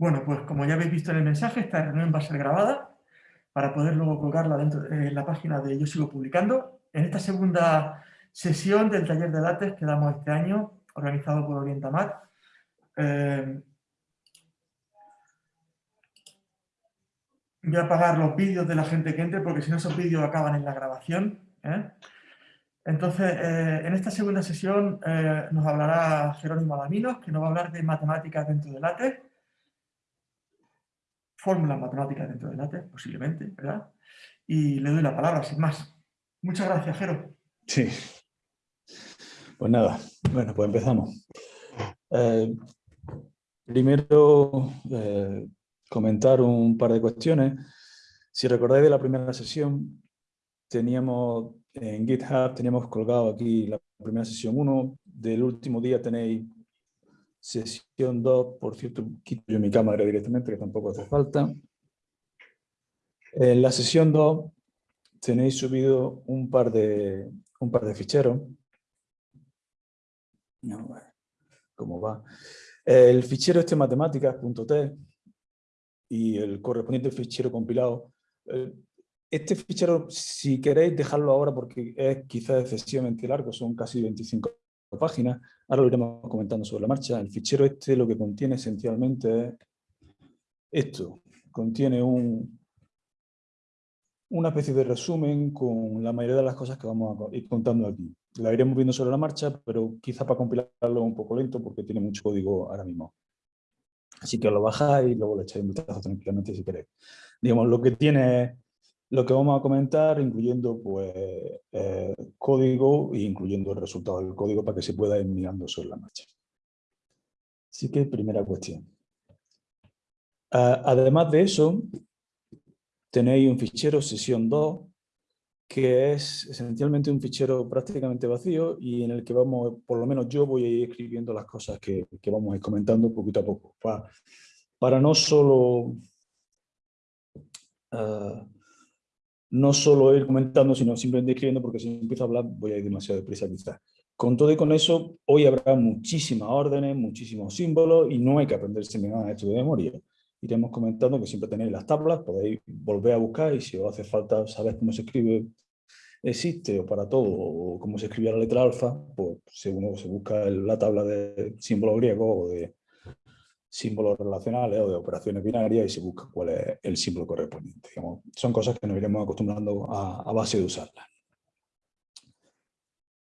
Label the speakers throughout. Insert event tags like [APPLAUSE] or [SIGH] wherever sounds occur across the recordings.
Speaker 1: Bueno, pues como ya habéis visto en el mensaje, esta reunión va a ser grabada para poder luego colgarla dentro de la página de Yo Sigo Publicando. En esta segunda sesión del taller de LaTeX que damos este año, organizado por Orientamat, eh, voy a apagar los vídeos de la gente que entre porque si no esos vídeos acaban en la grabación. ¿eh? Entonces, eh, en esta segunda sesión nos hablará Jerónimo Alaminos, que nos va a hablar de matemáticas dentro de LaTeX fórmulas matemáticas dentro de LaTeX, posiblemente, ¿verdad? Y le doy la palabra, sin más. Muchas gracias, Jero.
Speaker 2: Sí. Pues nada, bueno, pues empezamos. Eh, primero, eh, comentar un par de cuestiones. Si recordáis de la primera sesión, teníamos en GitHub, teníamos colgado aquí la primera sesión 1. Del último día tenéis Sesión 2, por cierto, quito yo mi cámara directamente, que tampoco hace falta. En la sesión 2 tenéis subido un par de, un par de ficheros. ¿Cómo va? El fichero este matemáticas.t y el correspondiente fichero compilado. Eh, este fichero, si queréis dejarlo ahora porque es quizás excesivamente largo, son casi 25 páginas, ahora lo iremos comentando sobre la marcha. El fichero este lo que contiene esencialmente es esto, contiene un, una especie de resumen con la mayoría de las cosas que vamos a ir contando aquí. La iremos viendo sobre la marcha, pero quizá para compilarlo un poco lento porque tiene mucho código ahora mismo. Así que lo bajáis y luego le echáis un vistazo tranquilamente si queréis. Digamos, lo que tiene lo que vamos a comentar, incluyendo pues, eh, código e incluyendo el resultado del código para que se pueda ir mirando sobre la marcha. Así que primera cuestión. además de eso, tenéis un fichero sesión 2, que es esencialmente un fichero prácticamente vacío y en el que vamos, por lo menos yo voy a ir escribiendo las cosas que, vamos a ir comentando poquito a poco. Para, para no solo... Ah, no solo ir comentando, sino simplemente escribiendo, porque si empiezo a hablar voy a ir demasiado deprisa quizás. Con todo y con eso, hoy habrá muchísimas órdenes, muchísimos símbolos, y no hay que aprenderse nada esto de memoria. Iremos comentando que siempre tenéis las tablas, podéis volver a buscar, y si os hace falta saber cómo se escribe existe, o para todo, o cómo se escribía la letra alfa, pues según se busca la tabla de símbolo griego o de símbolos relacionales o de operaciones binarias y se busca cuál es el símbolo correspondiente. son cosas que nos iremos acostumbrando a, base de usarlas.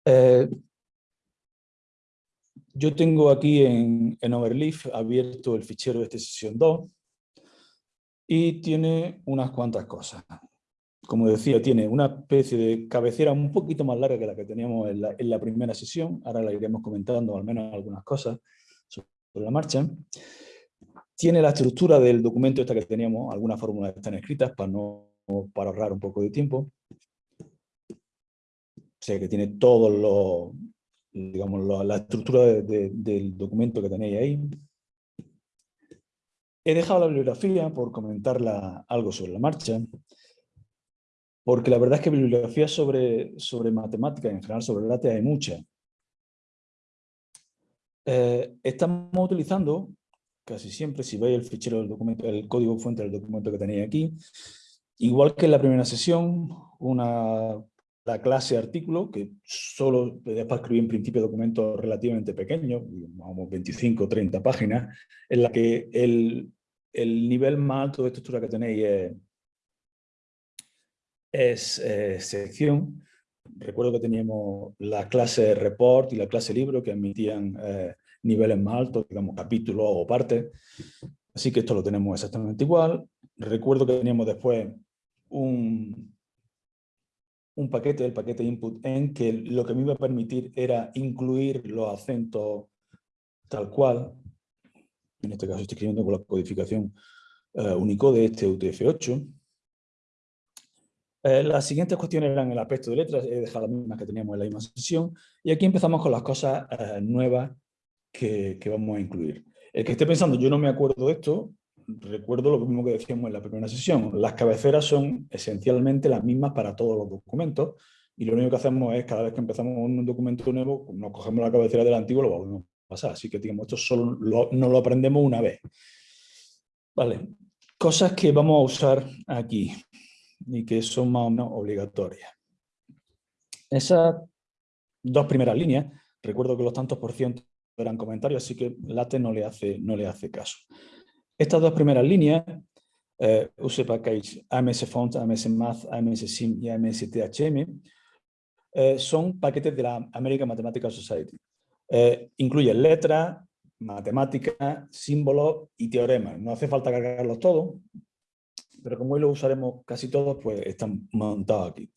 Speaker 2: Eh, yo tengo aquí en, en Overleaf abierto el fichero de esta sesión 2 y tiene unas cuantas cosas. Como decía, tiene una especie de cabecera un poquito más larga que la que teníamos en la, en la primera sesión. Ahora la iremos comentando al menos algunas cosas sobre la marcha. Tiene la estructura del documento esta que teníamos, algunas fórmulas están escritas para, no, para ahorrar un poco de tiempo. O sea que tiene todo lo, digamos, la estructura del documento que tenéis ahí. He dejado la bibliografía por comentarla algo sobre la marcha, porque la verdad es que bibliografía sobre, sobre matemáticas, en general sobre LaTeX, hay mucha. Eh, estamos utilizando casi siempre, si veis el fichero del documento, el código fuente del documento que tenéis aquí, igual que en la primera sesión, una, la clase artículo, que solo es para escribir en principio documentos relativamente pequeños, vamos 25 o 30 páginas, en la que el, el, nivel más alto de estructura que tenéis es, es sección. Recuerdo que teníamos la clase report y la clase libro que admitían eh, niveles más altos, digamos capítulos o partes. Así que esto lo tenemos exactamente igual. Recuerdo que teníamos después un, un paquete, el paquete input en que lo que me iba a permitir era incluir los acentos tal cual. En este caso estoy escribiendo con la codificación uh, Unicode, este UTF-8. Eh, las siguientes cuestiones eran el aspecto de letras, he dejado las mismas que teníamos en la misma sesión, y aquí empezamos con las cosas eh, nuevas que, vamos a incluir. El que esté pensando, yo no me acuerdo de esto, recuerdo lo mismo que decíamos en la primera sesión. Las cabeceras son esencialmente las mismas para todos los documentos y lo único que hacemos es, cada vez que empezamos un documento nuevo, nos cogemos la cabecera del antiguo y lo vamos a pasar. Así que digamos, esto solo no lo aprendemos una vez. Vale, cosas que vamos a usar aquí y que son más o menos obligatorias. Esas dos primeras líneas, recuerdo que los tantos por ciento eran comentarios, así que Late no le hace, no le hace caso. Estas dos primeras líneas, eh, use package AMS Font, AMS Math, AMS Sim y AMS THM, eh, son paquetes de la American Mathematical Society. Eh, incluyen letras, matemáticas, símbolos y teoremas. No hace falta cargarlos todos, pero como hoy lo usaremos casi todos, pues están montados aquí.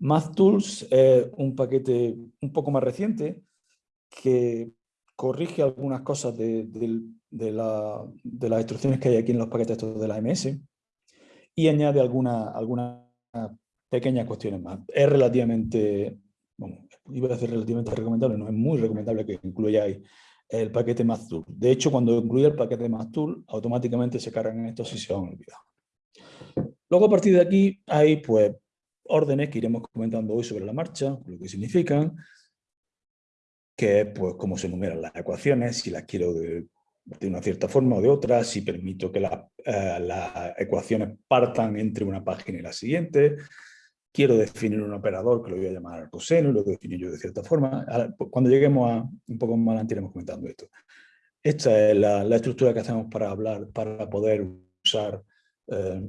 Speaker 2: MathTools es un paquete un poco más reciente que corrige algunas cosas de, las instrucciones que hay aquí en los paquetes de la AMS y añade algunas alguna pequeñas cuestiones más. Es relativamente, bueno, iba a decir relativamente recomendable, no es muy recomendable que incluyáis el paquete MathTool. De hecho, cuando incluye el paquete MathTool, automáticamente se cargan estos si se han olvidado. Luego, a partir de aquí, hay pues órdenes que iremos comentando hoy sobre la marcha, lo que significan, que es pues, cómo se enumeran las ecuaciones, si las quiero de, una cierta forma o de otra, si permito que eh, las ecuaciones partan entre una página y la siguiente, quiero definir un operador que lo voy a llamar coseno lo defino yo de cierta forma. Pues, cuando lleguemos a un poco más adelante iremos comentando esto. Esta es la, estructura que hacemos para hablar, para poder usar eh,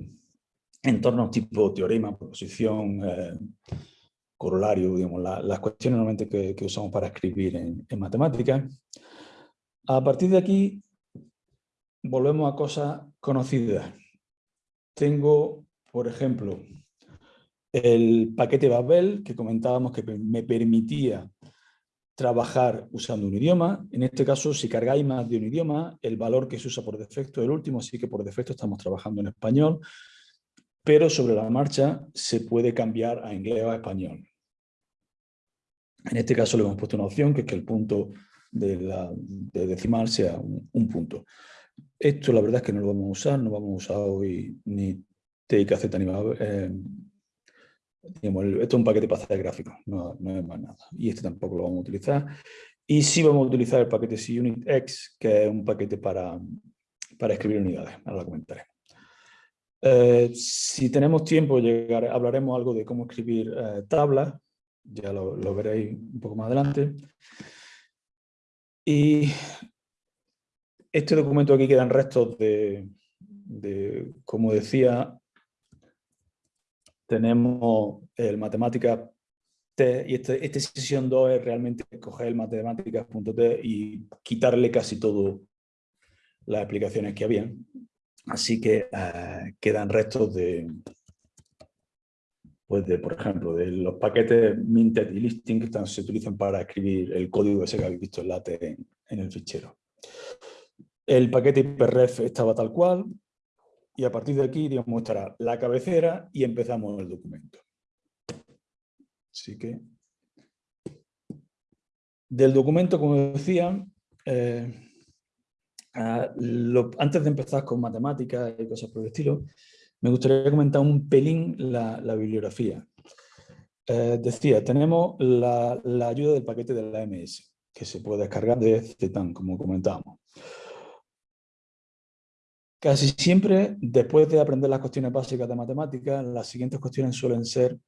Speaker 2: entornos tipo teorema, proposición, eh, corolario, digamos, las cuestiones normalmente que, usamos para escribir en, en matemáticas. A partir de aquí volvemos a cosas conocidas. Tengo, por ejemplo, el paquete Babel, que comentábamos que me permitía trabajar usando un idioma. En este caso, si cargáis más de un idioma, el valor que se usa por defecto es el último, así que por defecto estamos trabajando en español, pero sobre la marcha se puede cambiar a inglés o a español. En este caso le hemos puesto una opción, que es que el punto de, la, decimal sea un, punto. Esto la verdad es que no lo vamos a usar, no vamos a usar hoy ni TIKZ ni eh, esto es un paquete para hacer gráficos, no, no, es más nada. Y este tampoco lo vamos a utilizar. Y sí vamos a utilizar el paquete CUnitX, que es un paquete para, para escribir unidades. Ahora lo comentaré. Eh, si tenemos tiempo, llegar, hablaremos algo de cómo escribir eh, tablas. Ya lo, veréis un poco más adelante. Y este documento aquí quedan restos de, como decía, tenemos el matemática T, y este, esta sesión 2 es realmente coger el matemáticas.t y quitarle casi todo las aplicaciones que habían. Así que eh, quedan restos de, pues de, por ejemplo, de los paquetes minted y listing que se utilizan para escribir el código ese que habéis visto en LaTeX en el fichero. El paquete IPREF estaba tal cual, y a partir de aquí digamos, estará la cabecera y empezamos el documento. Así que, del documento, como decía, eh, antes de empezar con matemáticas y cosas por el estilo, me gustaría comentar un pelín la, bibliografía. Eh, decía, tenemos la, ayuda del paquete de la MS, que se puede descargar de Zetan, como comentábamos. Casi siempre, después de aprender las cuestiones básicas de matemáticas, las siguientes cuestiones suelen ser,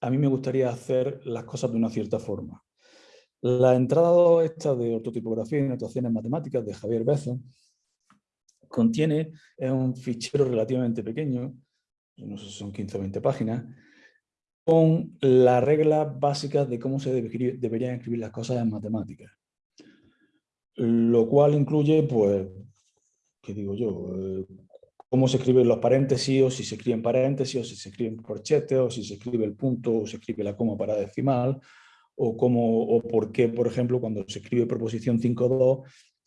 Speaker 2: a mí me gustaría hacer las cosas de una cierta forma. La entrada esta de ortotipografía y notaciones matemáticas de Javier Bezo contiene un fichero relativamente pequeño, no sé si son 15 o 20 páginas, con las reglas básicas de cómo se deberían escribir las cosas en matemáticas. Lo cual incluye pues, ¿qué digo yo? Eh, cómo se escriben los paréntesis, o si se escriben paréntesis, o si se escriben corchetes, o si se escribe el punto, o se escribe la coma para decimal, o, cómo, o por qué, por ejemplo, cuando se escribe proposición 5.2,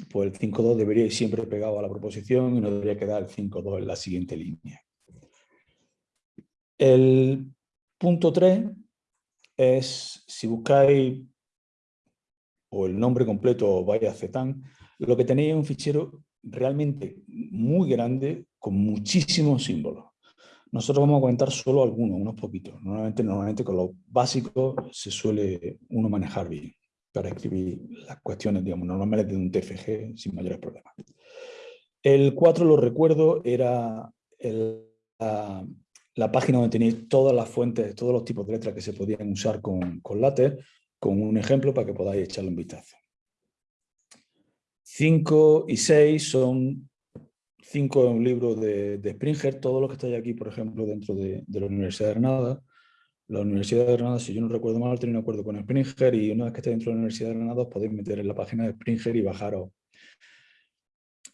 Speaker 2: pues el 5.2 debería ir siempre pegado a la proposición y no debería quedar el 5.2 en la siguiente línea. El punto 3 es, si buscáis o el nombre completo vaya Zetan, lo que tenéis es un fichero realmente muy grande con muchísimos símbolos. Nosotros vamos a comentar solo algunos, unos poquitos. Normalmente, normalmente con los básicos se suele uno manejar bien para escribir las cuestiones, digamos, normales de un TFG sin mayores problemas. El 4, lo recuerdo, era la, página donde tenéis todas las fuentes, todos los tipos de letras que se podían usar con, con látex, con un ejemplo para que podáis echarle un vistazo. 5 y 6 son cinco en un libro de, Springer, todo lo que está aquí, por ejemplo, dentro de, la Universidad de Granada. La Universidad de Granada, si yo no recuerdo mal, tiene un acuerdo con Springer y una vez que estéis dentro de la Universidad de Granada podéis meter en la página de Springer y bajaros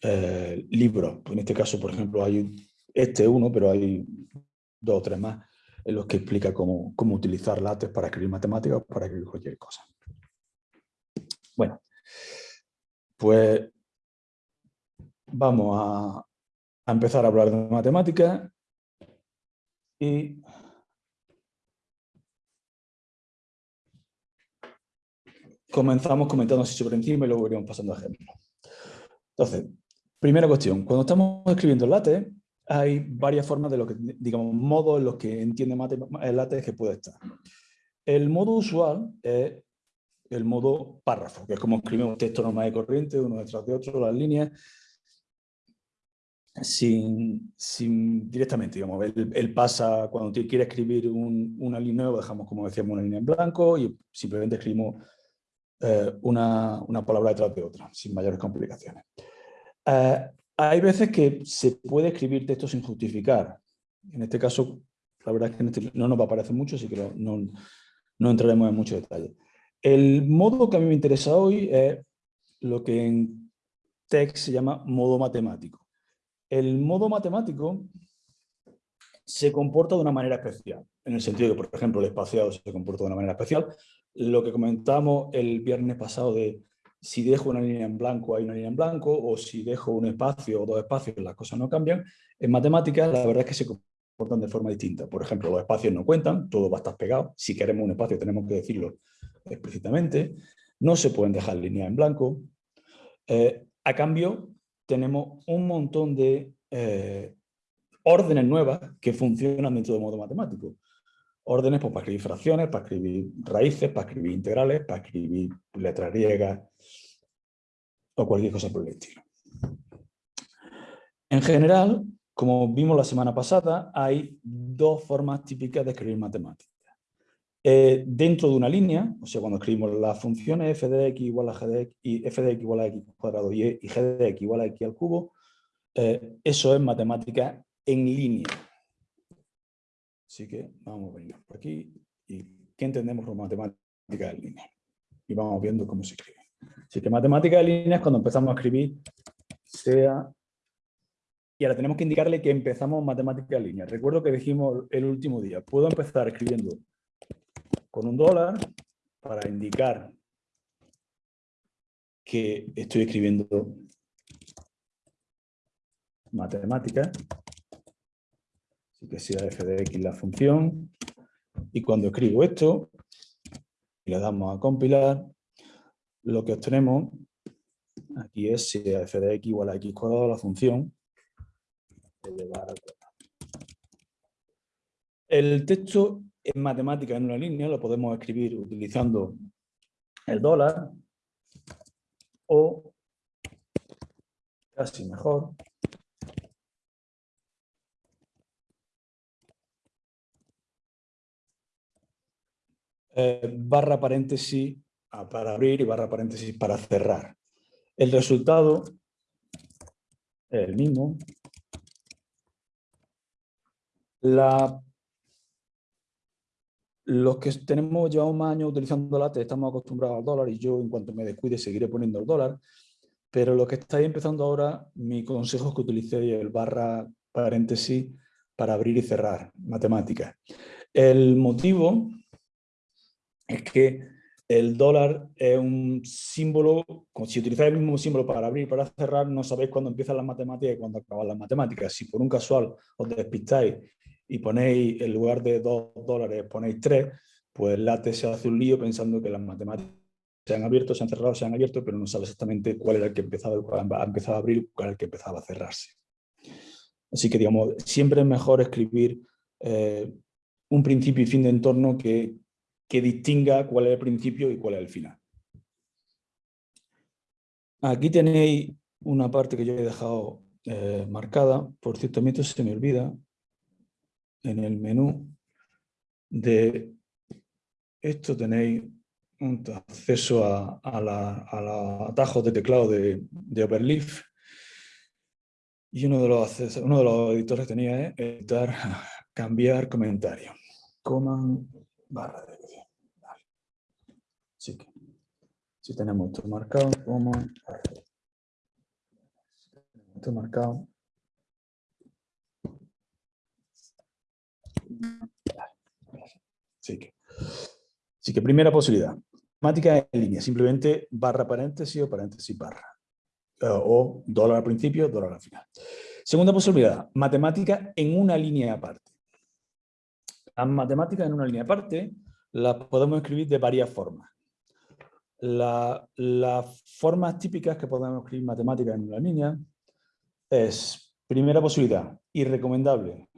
Speaker 2: eh, libros. En este caso, por ejemplo, hay este uno, pero hay dos o tres más en los que explica cómo, cómo utilizar látex para escribir matemáticas o para escribir cualquier cosa. Bueno, pues vamos a, empezar a hablar de matemáticas y comenzamos comentando así sobre encima y luego iremos pasando a ejemplos. Entonces, primera cuestión, cuando estamos escribiendo el látex, hay varias formas de lo que, digamos, modos en los que entiende el látex que puede estar. El modo usual es el modo párrafo, que es como escribimos un texto normal y corriente, uno detrás de otro, las líneas, sin, sin directamente, digamos, él, pasa, cuando quiere escribir una línea nueva, dejamos, como decíamos, una línea en blanco y simplemente escribimos eh, una, una, palabra detrás de otra, sin mayores complicaciones. Eh, hay veces que se puede escribir texto sin justificar. En este caso, la verdad es que este no nos va a parecer mucho, así que no, no entraremos en mucho detalle. El modo que a mí me interesa hoy es lo que en text se llama modo matemático. El modo matemático se comporta de una manera especial, en el sentido que, por ejemplo, el espaciado se comporta de una manera especial. Lo que comentamos el viernes pasado de si dejo una línea en blanco hay una línea en blanco, o si dejo un espacio o dos espacios las cosas no cambian. En matemáticas la verdad es que se comportan de forma distinta. Por ejemplo, los espacios no cuentan, todo va a estar pegado. Si queremos un espacio tenemos que decirlo explícitamente, no se pueden dejar líneas en blanco. Eh, a cambio, tenemos un montón de eh, órdenes nuevas que funcionan dentro del modo matemático. Órdenes pues, para escribir fracciones, para escribir raíces, para escribir integrales, para escribir letras griegas o cualquier cosa por el estilo. En general, como vimos la semana pasada, hay dos formas típicas de escribir matemáticas. Eh, dentro de una línea, o sea, cuando escribimos las funciones f de x igual a g de x y f de x igual a x cuadrado y, g de x igual a x al cubo, eh, eso es matemática en línea. Así que vamos a venir por aquí y ¿qué entendemos por matemática en línea? Y vamos viendo cómo se escribe. Así que matemática en línea es cuando empezamos a escribir sea y ahora tenemos que indicarle que empezamos matemática en línea. Recuerdo que dijimos el último día, puedo empezar escribiendo con un dólar para indicar que estoy escribiendo matemática, que sea f de x la función, y cuando escribo esto, y le damos a compilar, lo que obtenemos aquí es si f de x igual a x cuadrado la función El texto en matemática en una línea lo podemos escribir utilizando el dólar o casi mejor eh, barra paréntesis ah, para abrir y barra paréntesis para cerrar. El resultado es el mismo. Los que tenemos, llevamos más años utilizando látex, estamos acostumbrados al dólar y yo en cuanto me descuide seguiré poniendo el dólar, pero los que estáis empezando ahora, mi consejo es que utilicéis el barra paréntesis para abrir y cerrar matemáticas. El motivo es que el dólar es un símbolo, si utilizáis el mismo símbolo para abrir y para cerrar, no sabéis cuándo empiezan las matemáticas y cuándo acaban las matemáticas. Si por un casual os despistáis y ponéis, en lugar de 2 dólares, ponéis 3, pues el látex se hace un lío pensando que las matemáticas se han abierto, se han cerrado, se han abierto, pero no sabe exactamente cuál era el que empezaba, a empezar a abrir cuál era el que empezaba a cerrarse. Así que, digamos, siempre es mejor escribir eh, un principio y fin de entorno que, que distinga cuál es el principio y cuál es el final. Aquí tenéis una parte que yo he dejado eh, marcada. Por cierto, a mí esto se me olvida en el menú de esto tenéis un acceso a, los atajos de teclado de, de Overleaf y uno de los, editores tenía es editar, [LAUGHS] cambiar comentario. Command barra vale. Así que si tenemos esto marcado, command esto marcado. Así que, así que primera posibilidad. Matemática en línea, simplemente barra paréntesis o paréntesis barra. Eh, o dólar al principio, dólar al final. Segunda posibilidad, matemática en una línea aparte. Las matemáticas en una línea aparte las podemos escribir de varias formas. Las formas típicas que podemos escribir matemáticas en una línea es, primera posibilidad, y recomendable,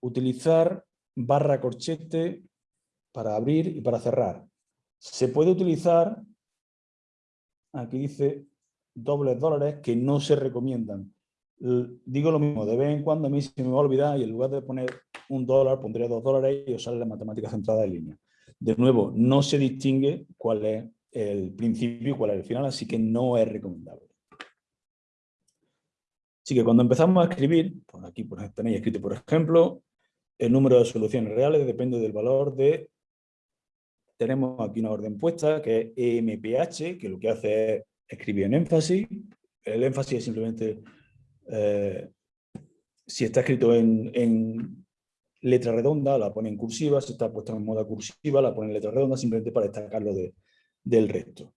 Speaker 2: utilizar barra corchete para abrir y para cerrar. Se puede utilizar, aquí dice dobles dólares que no se recomiendan. Digo lo mismo, de vez en cuando a mí se me va a olvidar y en lugar de poner un dólar pondré dos dólares y usar la matemática centrada en línea. De nuevo, no se distingue cuál es el principio y cuál es el final, así que no es recomendable. Así que cuando empezamos a escribir, por aquí tenéis escrito por ejemplo, el número de soluciones reales depende del valor de... Tenemos aquí una orden puesta que es EMPH, que lo que hace es escribir en énfasis. El énfasis es simplemente, eh, si está escrito en, letra redonda, la pone en cursiva, si está puesto en moda cursiva, la pone en letra redonda, simplemente para destacarlo del resto.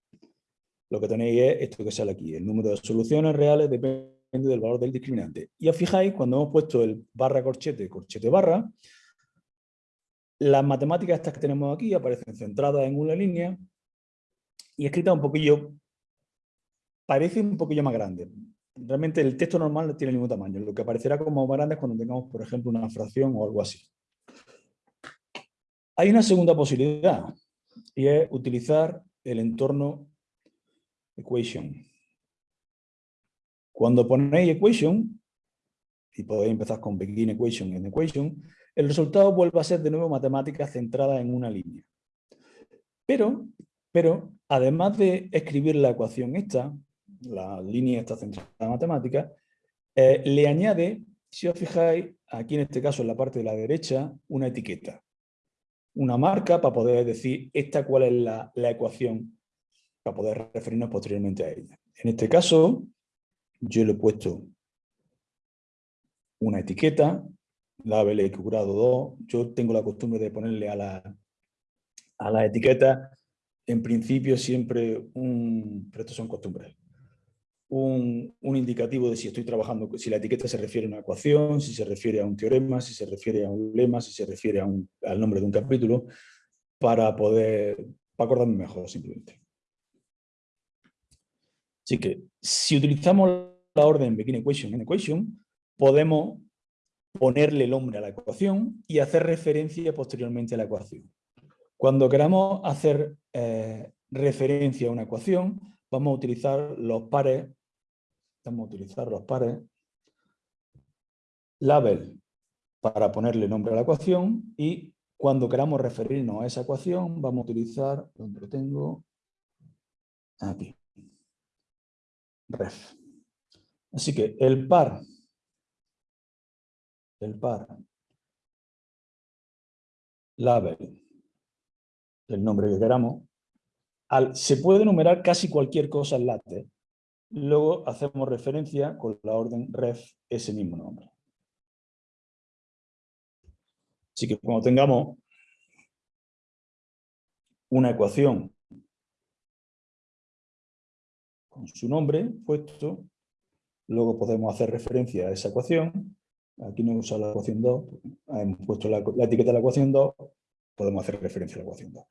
Speaker 2: Lo que tenéis es esto que sale aquí, el número de soluciones reales depende del valor del discriminante. Y os fijáis, cuando hemos puesto el barra corchete, corchete barra, las matemáticas estas que tenemos aquí aparecen centradas en una línea y escritas un poquillo parece un poquillo más grande. Realmente el texto normal no tiene mismo tamaño. Lo que aparecerá como más grande es cuando tengamos, por ejemplo, una fracción o algo así. Hay una segunda posibilidad y es utilizar el entorno equation. Cuando ponéis equation, y podéis empezar con begin equation en equation, el resultado vuelve a ser de nuevo matemática centrada en una línea. Pero, pero además de escribir la ecuación esta, la línea está centrada en matemática, eh, le añade, si os fijáis, aquí en este caso en la parte de la derecha, una etiqueta. Una marca para poder decir esta cuál es la, ecuación, para poder referirnos posteriormente a ella. En este caso, yo le he puesto una etiqueta, label grado 2. Yo tengo la costumbre de ponerle a la, a la etiqueta, en principio siempre un, pero estos son costumbres, un, indicativo de si estoy trabajando, si la etiqueta se refiere a una ecuación, si se refiere a un teorema, si se refiere a un lema, si se refiere a un, al nombre de un capítulo, para poder, acordarme mejor simplemente. Así que si utilizamos la orden begin equation en equation, podemos ponerle el nombre a la ecuación y hacer referencia posteriormente a la ecuación. Cuando queramos hacer eh, referencia a una ecuación, vamos a utilizar los pares, vamos a utilizar los pares label para ponerle nombre a la ecuación y cuando queramos referirnos a esa ecuación vamos a utilizar, donde lo tengo, aquí, ref. Así que el par, el par, label, el nombre que queramos, se puede enumerar casi cualquier cosa en LaTeX. Luego hacemos referencia con la orden ref ese mismo nombre. Así que cuando tengamos una ecuación con su nombre puesto, luego podemos hacer referencia a esa ecuación. Aquí no usa la ecuación 2, hemos puesto la, la etiqueta de la ecuación 2, podemos hacer referencia a la ecuación 2.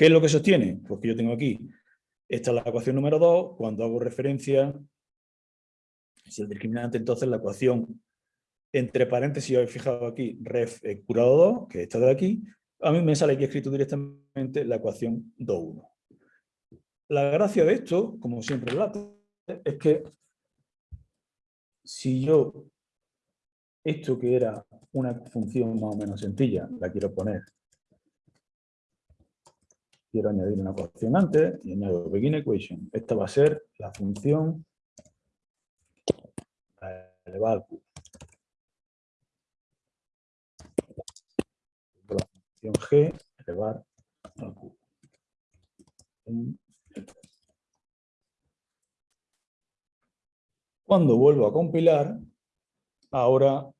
Speaker 2: ¿Qué es lo que sostiene? Pues que yo tengo aquí, esta es la ecuación número 2, cuando hago referencia, si el discriminante, entonces la ecuación entre paréntesis, he fijado aquí, ref curado 2, que está de aquí, a mí me sale aquí escrito directamente la ecuación 2.1. La gracia de esto, como siempre es que si yo esto que era una función más o menos sencilla, la quiero poner. Quiero añadir una ecuación antes y añado begin equation. Esta va a ser la función elevada al cubo. La función g elevar al cubo. Cuando vuelvo a compilar, ahora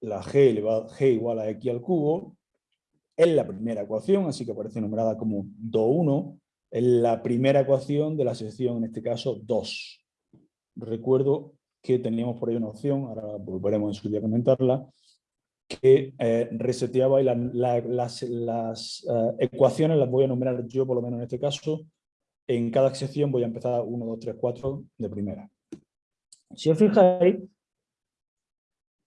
Speaker 2: la g, elevado, g igual a x al cubo es la primera ecuación, así que aparece numerada como 2,1, es la primera ecuación de la sección, en este caso 2. Recuerdo que teníamos por ahí una opción, ahora volveremos en su día a comentarla, que eh, reseteaba y las, eh, ecuaciones las voy a numerar yo, por lo menos en este caso, en cada sección voy a empezar 1, 2, 3, 4 de primera. Si os fijáis,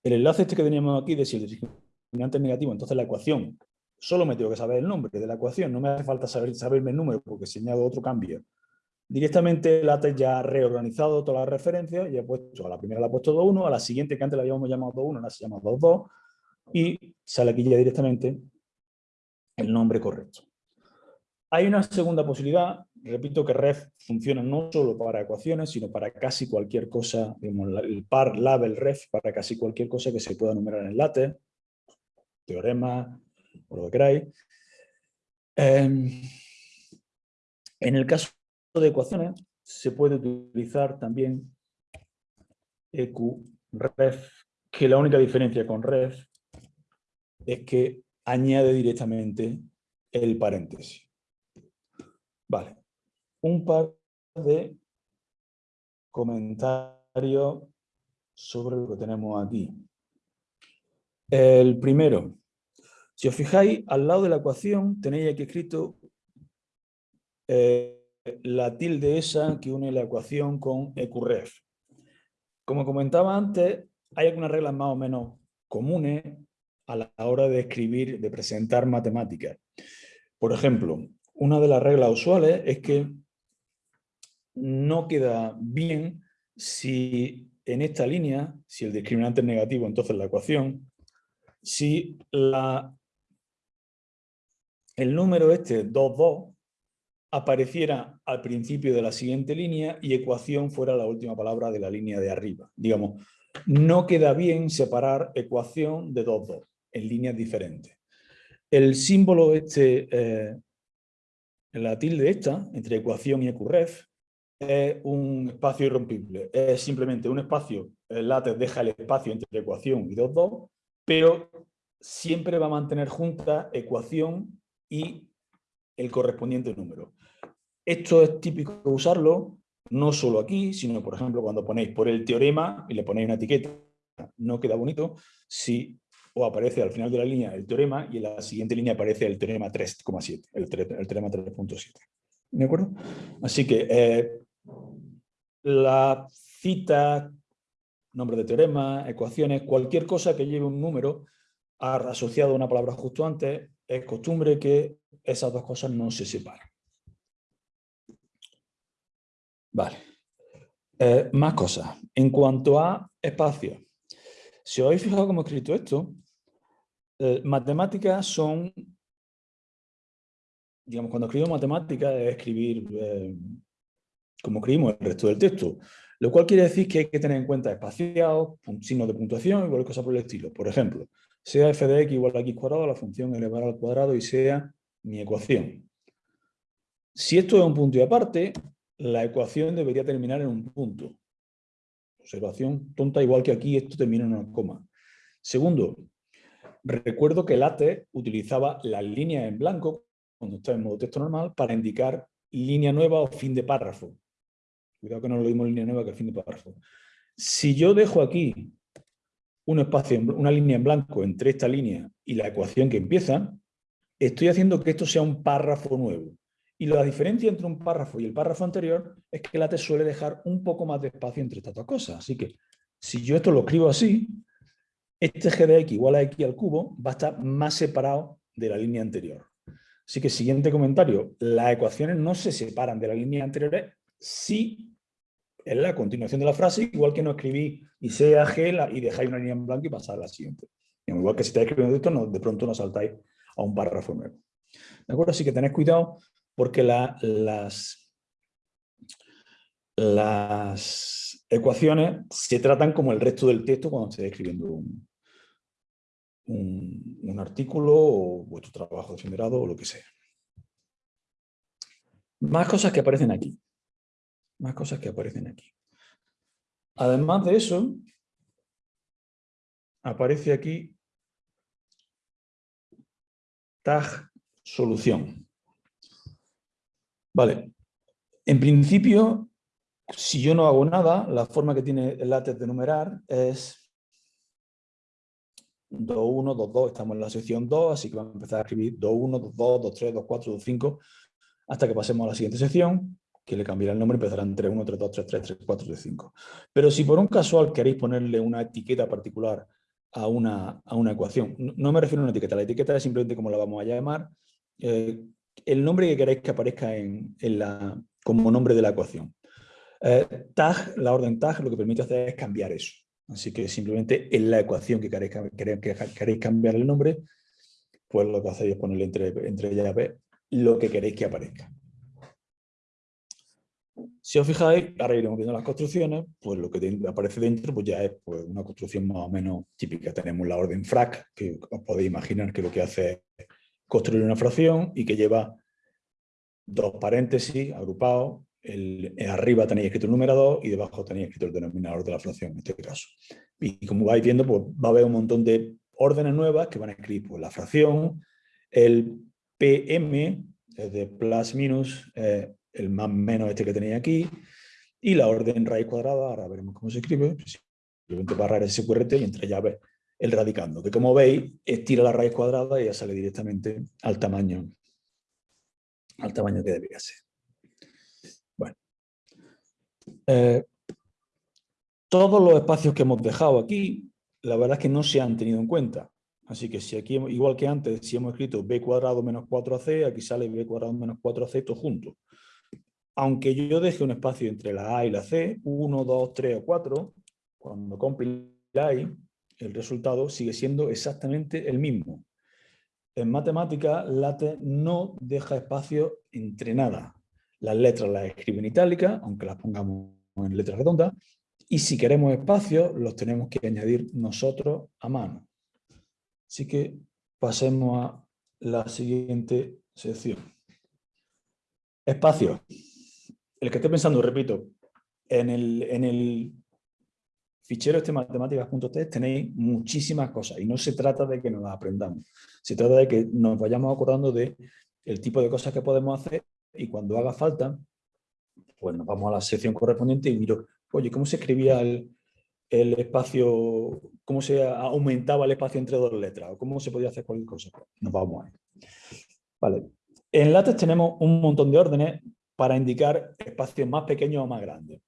Speaker 2: el enlace este que teníamos aquí de si el discriminante es negativo, entonces la ecuación, solo me tengo que saber el nombre de la ecuación, no me hace falta saber, saberme el número porque si añado otro cambio. Directamente LaTeX ya ha reorganizado todas las referencias y he puesto, a la primera la he puesto 2.1, a la siguiente que antes la habíamos llamado 2.1, ahora se llama 2.2 y sale aquí ya directamente el nombre correcto. Hay una segunda posibilidad, repito que ref funciona no solo para ecuaciones, sino para casi cualquier cosa, el par label ref, para casi cualquier cosa que se pueda numerar en LaTeX, teorema, o lo que queráis. Em, en el caso de ecuaciones, se puede utilizar también EQREF, que la única diferencia con ref es que añade directamente el paréntesis. Vale. Un par de comentarios sobre lo que tenemos aquí. El primero, si os fijáis, al lado de la ecuación tenéis aquí escrito eh, la tilde esa que une la ecuación con EQREF. Como comentaba antes, hay algunas reglas más o menos comunes a la hora de escribir, de presentar matemáticas. Por ejemplo, una de las reglas usuales es que no queda bien si en esta línea, si el discriminante es negativo, entonces la ecuación, si la, el número este 2, 2 apareciera al principio de la siguiente línea y ecuación fuera la última palabra de la línea de arriba. Digamos, no queda bien separar ecuación de 2, 2 en líneas diferentes. El símbolo este eh, la tilde esta, entre ecuación y ecurref, es un espacio irrompible. Es simplemente un espacio, el látex deja el espacio entre ecuación y 2, 2, pero siempre va a mantener junta ecuación y el correspondiente número. Esto es típico usarlo no solo aquí, sino por ejemplo cuando ponéis por el teorema y le ponéis una etiqueta, no queda bonito si o aparece al final de la línea el teorema y en la siguiente línea aparece el teorema 3,7, el, teorema 3.7. ¿De acuerdo? Así que eh, la cita, nombre de teorema, ecuaciones, cualquier cosa que lleve un número asociado a una palabra justo antes, es costumbre que esas dos cosas no se separen. Vale. Eh, más cosas. En cuanto a espacio, si os habéis fijado cómo he escrito esto, eh, matemáticas son, digamos, cuando escribo matemáticas es escribir eh, como escribimos el resto del texto, lo cual quiere decir que hay que tener en cuenta espaciados, signos de puntuación y cualquier cosa por el estilo. Por ejemplo, sea f de x igual a x cuadrado, la función elevada al cuadrado y sea mi ecuación. Si esto es un punto y aparte, la ecuación debería terminar en un punto. Observación tonta, igual que aquí esto termina en una coma. Segundo, recuerdo que LaTeX utilizaba las líneas en blanco, cuando está en modo texto normal, para indicar línea nueva o fin de párrafo. Cuidado que no lo dimos línea nueva que fin de párrafo. Si yo dejo aquí un espacio, una línea en blanco entre esta línea y la ecuación que empieza, estoy haciendo que esto sea un párrafo nuevo. Y la diferencia entre un párrafo y el párrafo anterior es que LaTeX suele dejar un poco más de espacio entre estas dos cosas. Así que si yo esto lo escribo así, este g de x igual a x al cubo va a estar más separado de la línea anterior. Así que siguiente comentario, las ecuaciones no se separan de la línea anterior si Es la continuación de la frase, igual que no escribí y sea G y dejáis una línea en blanco y pasar a la siguiente. Igual que si estáis escribiendo esto, no, de pronto no saltáis a un párrafo nuevo. ¿De acuerdo? Así que tenéis cuidado porque las, las ecuaciones se tratan como el resto del texto cuando estéis escribiendo un, un, artículo o vuestro trabajo de o lo que sea. Más cosas que aparecen aquí. Más cosas que aparecen aquí. Además de eso, aparece aquí tag solución. Vale. En principio, si yo no hago nada, la forma que tiene el látex de numerar es 2.1, 2.2, estamos en la sección 2, así que vamos a empezar a escribir 2.1, 2.2, 2.3, 2.4, 2.5, hasta que pasemos a la siguiente sección, que le cambiará el nombre, empezarán 3.1, 3.2, 3.3, 3.4, 3.5. Pero si por un casual queréis ponerle una etiqueta particular a una, a una ecuación, no, me refiero a una etiqueta, la etiqueta es simplemente como la vamos a llamar, eh, el nombre que queréis que aparezca en, en la, como nombre de la ecuación. Eh, tag, la orden tag, lo que permite hacer es cambiar eso. Así que simplemente en la ecuación que queréis, queréis cambiar el nombre, pues lo que hacéis es ponerle entre, entre llaves lo que queréis que aparezca. Si os fijáis, ahora iremos viendo las construcciones, pues lo que aparece dentro pues ya es pues, una construcción más o menos típica. Tenemos la orden frac, que os podéis imaginar que lo que hace es construir una fracción y que lleva dos paréntesis agrupados el, arriba tenéis escrito el numerador y debajo tenéis escrito el denominador de la fracción en este caso. Y como vais viendo, pues va a haber un montón de órdenes nuevas que van a escribir pues, la fracción, el PM, de plus minus, el más menos este que tenéis aquí, y la orden raíz cuadrada, ahora veremos cómo se escribe, simplemente barrar ese QRT y entre llaves el radicando, que como veis, estira la raíz cuadrada y ya sale directamente al tamaño, al tamaño que debería ser. Eh, todos los espacios que hemos dejado aquí, la verdad es que no se han tenido en cuenta. Así que si aquí, igual que antes, si hemos escrito b cuadrado menos 4ac, aquí sale b cuadrado menos 4ac todo junto. Aunque yo deje un espacio entre la a y la c, 1, 2, 3 o 4, cuando compiláis, el resultado sigue siendo exactamente el mismo. En matemática, LaTeX no deja espacio entre nada. Las letras las escribe en itálica, aunque las pongamos en letras redondas, y si queremos espacio, los tenemos que añadir nosotros a mano. Así que pasemos a la siguiente sección. Espacio. El que esté pensando, repito, en el, fichero este matemáticas.txt tenéis muchísimas cosas y no se trata de que nos las aprendamos. Se trata de que nos vayamos acordando de tipo de cosas que podemos hacer y cuando haga falta, pues nos vamos a la sección correspondiente y miro, oye, ¿cómo se escribía el, espacio, cómo se aumentaba el espacio entre dos letras? ¿O cómo se podía hacer cualquier cosa? Pues nos vamos ahí. Vale. En LaTeX tenemos un montón de órdenes para indicar espacios más pequeños o más grandes.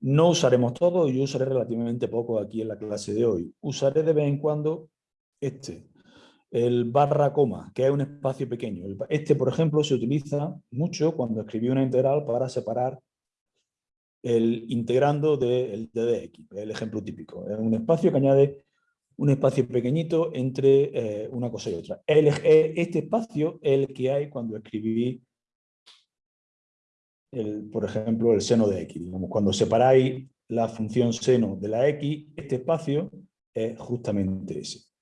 Speaker 2: No usaremos todo, yo usaré relativamente poco aquí en la clase de hoy. Usaré de vez en cuando este, el barra coma, que es un espacio pequeño. Este, por ejemplo, se utiliza mucho cuando escribí una integral para separar el integrando del de dx, el ejemplo típico. Es un espacio que añade un espacio pequeñito entre eh, una cosa y otra. este espacio es el que hay cuando escribí, el, por ejemplo, el seno de x. cuando separáis la función seno de la x, este espacio es justamente ese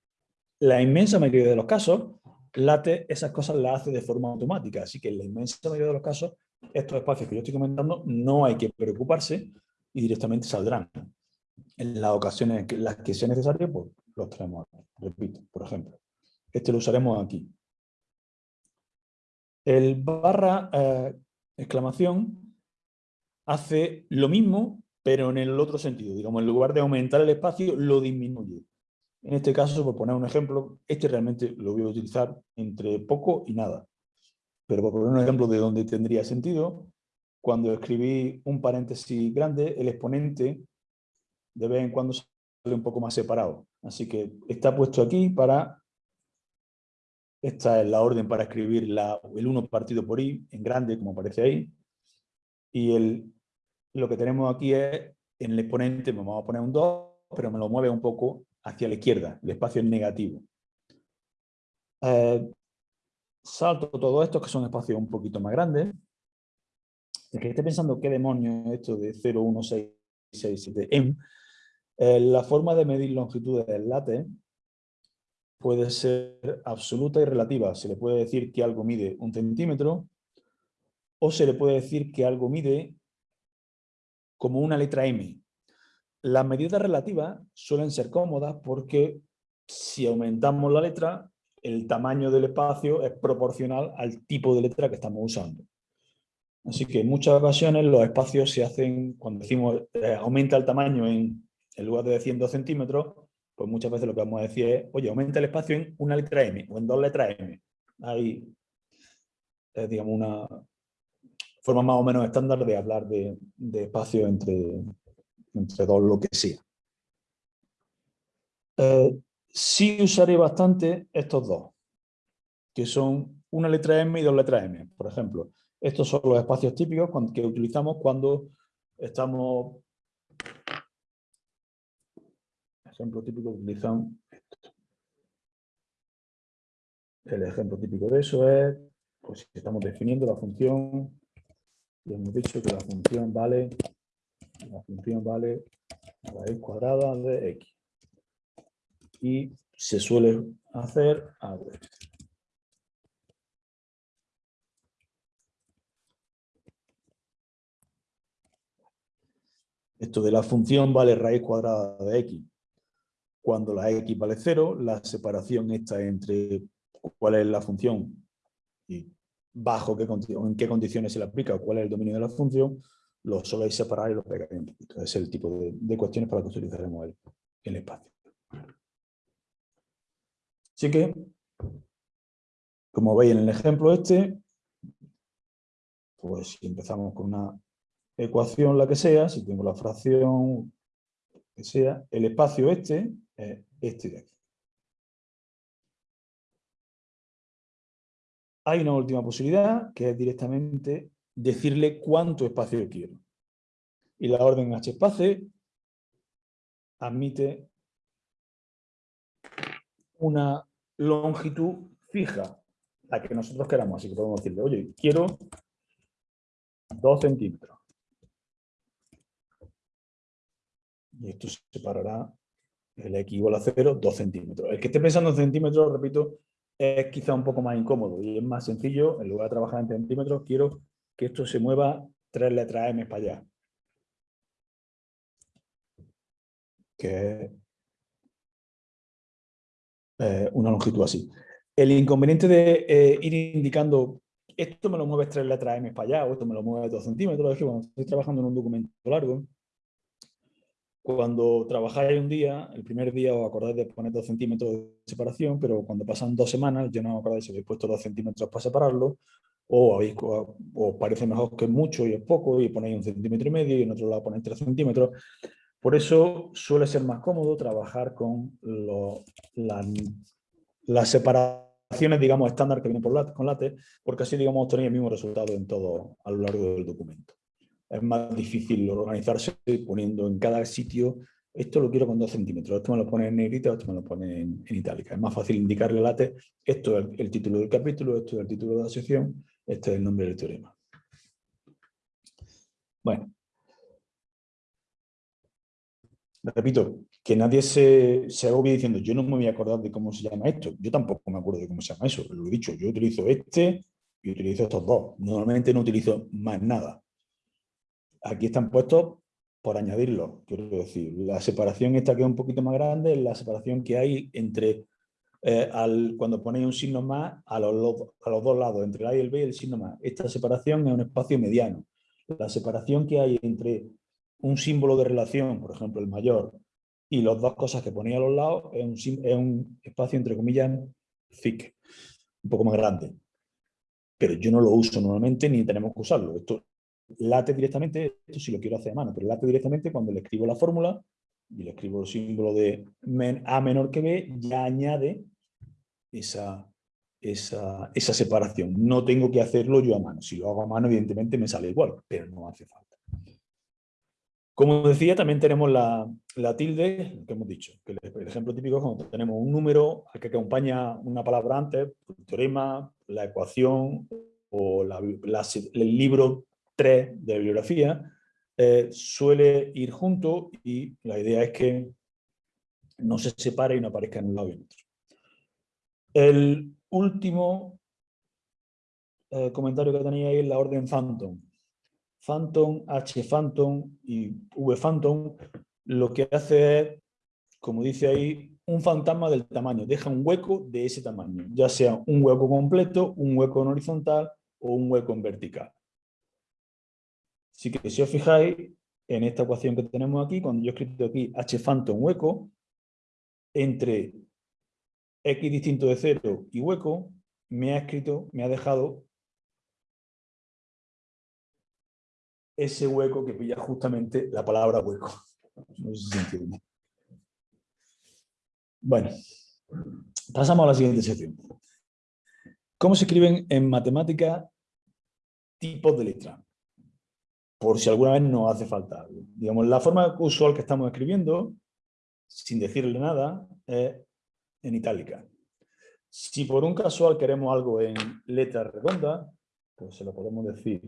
Speaker 2: la inmensa mayoría de los casos, LaTeX esas cosas las hace de forma automática, así que en la inmensa mayoría de los casos, estos espacios que yo estoy comentando, no hay que preocuparse y directamente saldrán. En las ocasiones en las que sea necesario, pues los tenemos Repito, por ejemplo, este lo usaremos aquí. El barra eh, exclamación hace lo mismo, pero en el otro sentido. Digamos, en lugar de aumentar el espacio, lo disminuye. En este caso, por poner un ejemplo, este realmente lo voy a utilizar entre poco y nada. Pero por poner un ejemplo de donde tendría sentido, cuando escribí un paréntesis grande, el exponente de vez en cuando sale un poco más separado. Así que está puesto aquí para... Esta es la orden para escribir la, el 1 partido por i, en grande, como aparece ahí. Y el lo que tenemos aquí es, en el exponente me vamos a poner un 2, pero me lo mueve un poco hacia la izquierda, el espacio es negativo. Eh, salto todo esto, que son espacios un poquito más grandes. El que esté pensando qué demonios es esto de 0, 1, 6, 6, 7, m, la forma de medir longitudes del látex puede ser absoluta y relativa. Se le puede decir que algo mide un centímetro o se le puede decir que algo mide como una letra M. Las medidas relativas suelen ser cómodas porque si aumentamos la letra, el tamaño del espacio es proporcional al tipo de letra que estamos usando. Así que en muchas ocasiones los espacios se hacen, cuando decimos eh, aumenta el tamaño en, en lugar de 100 centímetros, pues muchas veces lo que vamos a decir es, oye, aumenta el espacio en una letra M o en dos letras M. Hay, digamos, una forma más o menos estándar de hablar de, espacio entre, entre dos lo que sea. Eh, sí usaré bastante estos dos, que son una letra M y dos letras M. Por ejemplo, estos son los espacios típicos que utilizamos cuando estamos ejemplo típico utilizan esto. El ejemplo típico de eso es, pues estamos definiendo la función, y hemos dicho que la función vale, la función vale raíz cuadrada de x. Y se suele hacer algo. Esto de la función vale raíz cuadrada de x cuando la x vale 0, la separación está entre cuál es la función y bajo qué, en qué condiciones se le aplica o cuál es el dominio de la función, lo soléis separar y lo pegáis un poquito. Es el tipo de, cuestiones para que utilizaremos el, el espacio. Así que, como veis en el ejemplo este, pues si empezamos con una ecuación, la que sea, si tengo la fracción que sea, el espacio este este de aquí. Hay una última posibilidad, que es directamente decirle cuánto espacio quiero. Y la orden hspace admite una longitud fija, la que nosotros queramos. Así que podemos decirle, oye, quiero 2 centímetros. Y esto se separará el x igual a 0, 2 centímetros. El que esté pensando en centímetros, repito, es quizá un poco más incómodo y es más sencillo, en lugar de trabajar en centímetros, quiero que esto se mueva tres letras m para allá. Que eh, una longitud así. El inconveniente de eh, ir indicando esto me lo mueves tres letras m para allá o esto me lo mueve 2 centímetros, es que cuando estoy trabajando en un documento largo, cuando trabajáis un día, el primer día os acordáis de poner dos centímetros de separación, pero cuando pasan dos semanas ya no os acordáis si habéis puesto dos centímetros para separarlo, o os parece mejor que es mucho y es poco, y ponéis un centímetro y medio, y en otro lado ponéis tres centímetros. Por eso suele ser más cómodo trabajar con las separaciones, digamos, estándar que vienen por con látex, porque así, digamos, obtenéis el mismo resultado en todo a lo largo del documento es más difícil organizarse poniendo en cada sitio, esto lo quiero con 2 centímetros, esto me lo pone en negrita, esto me lo pone en, itálica. Es más fácil indicarle late, esto es el, título del capítulo, esto es el título de la sección, este es el nombre del teorema. Bueno. Repito, que nadie se, se agobie diciendo, yo no me voy a acordar de cómo se llama esto. Yo tampoco me acuerdo de cómo se llama eso. Lo he dicho, yo utilizo este y utilizo estos dos. Normalmente no utilizo más nada aquí están puestos por añadirlo, quiero decir. La separación esta que es un poquito más grande es la separación que hay entre, eh, al, cuando ponéis un signo más, a los, a los dos lados, entre el A y el B y el signo más. Esta separación es un espacio mediano. La separación que hay entre un símbolo de relación, por ejemplo el mayor, y las dos cosas que ponía a los lados, es un, es un espacio entre comillas thick, un poco más grande. Pero yo no lo uso normalmente ni tenemos que usarlo. Esto late directamente, esto sí lo quiero hacer a mano, pero late directamente cuando le escribo la fórmula y le escribo el símbolo de A menor que B, ya añade esa, esa, esa separación. No tengo que hacerlo yo a mano. Si lo hago a mano, evidentemente me sale igual, pero no hace falta. Como decía, también tenemos la, tilde, que hemos dicho, que el, ejemplo típico es cuando tenemos un número al que acompaña una palabra antes, el teorema, la ecuación o el libro 3 de bibliografía, eh, suele ir junto y la idea es que no se separe y no aparezca en un lado y en otro. El último eh, comentario que tenía ahí es la orden Phantom. Phantom, H Phantom y V Phantom lo que hace es, como dice ahí, un fantasma del tamaño, deja un hueco de ese tamaño, ya sea un hueco completo, un hueco en horizontal o un hueco en vertical. Así que si os fijáis, en esta ecuación que tenemos aquí, cuando yo he escrito aquí h phantom hueco, entre x distinto de 0 y hueco, me ha escrito, me ha dejado ese hueco que pilla justamente la palabra hueco. [LAUGHS] No sé si entiende. Bueno, pasamos a la siguiente sección. ¿Cómo se escriben en matemática tipos de letra? Por si alguna vez nos hace falta Digamos, la forma usual que estamos escribiendo, sin decirle nada, es en itálica. Si por un casual queremos algo en letra redonda, pues se lo podemos decir.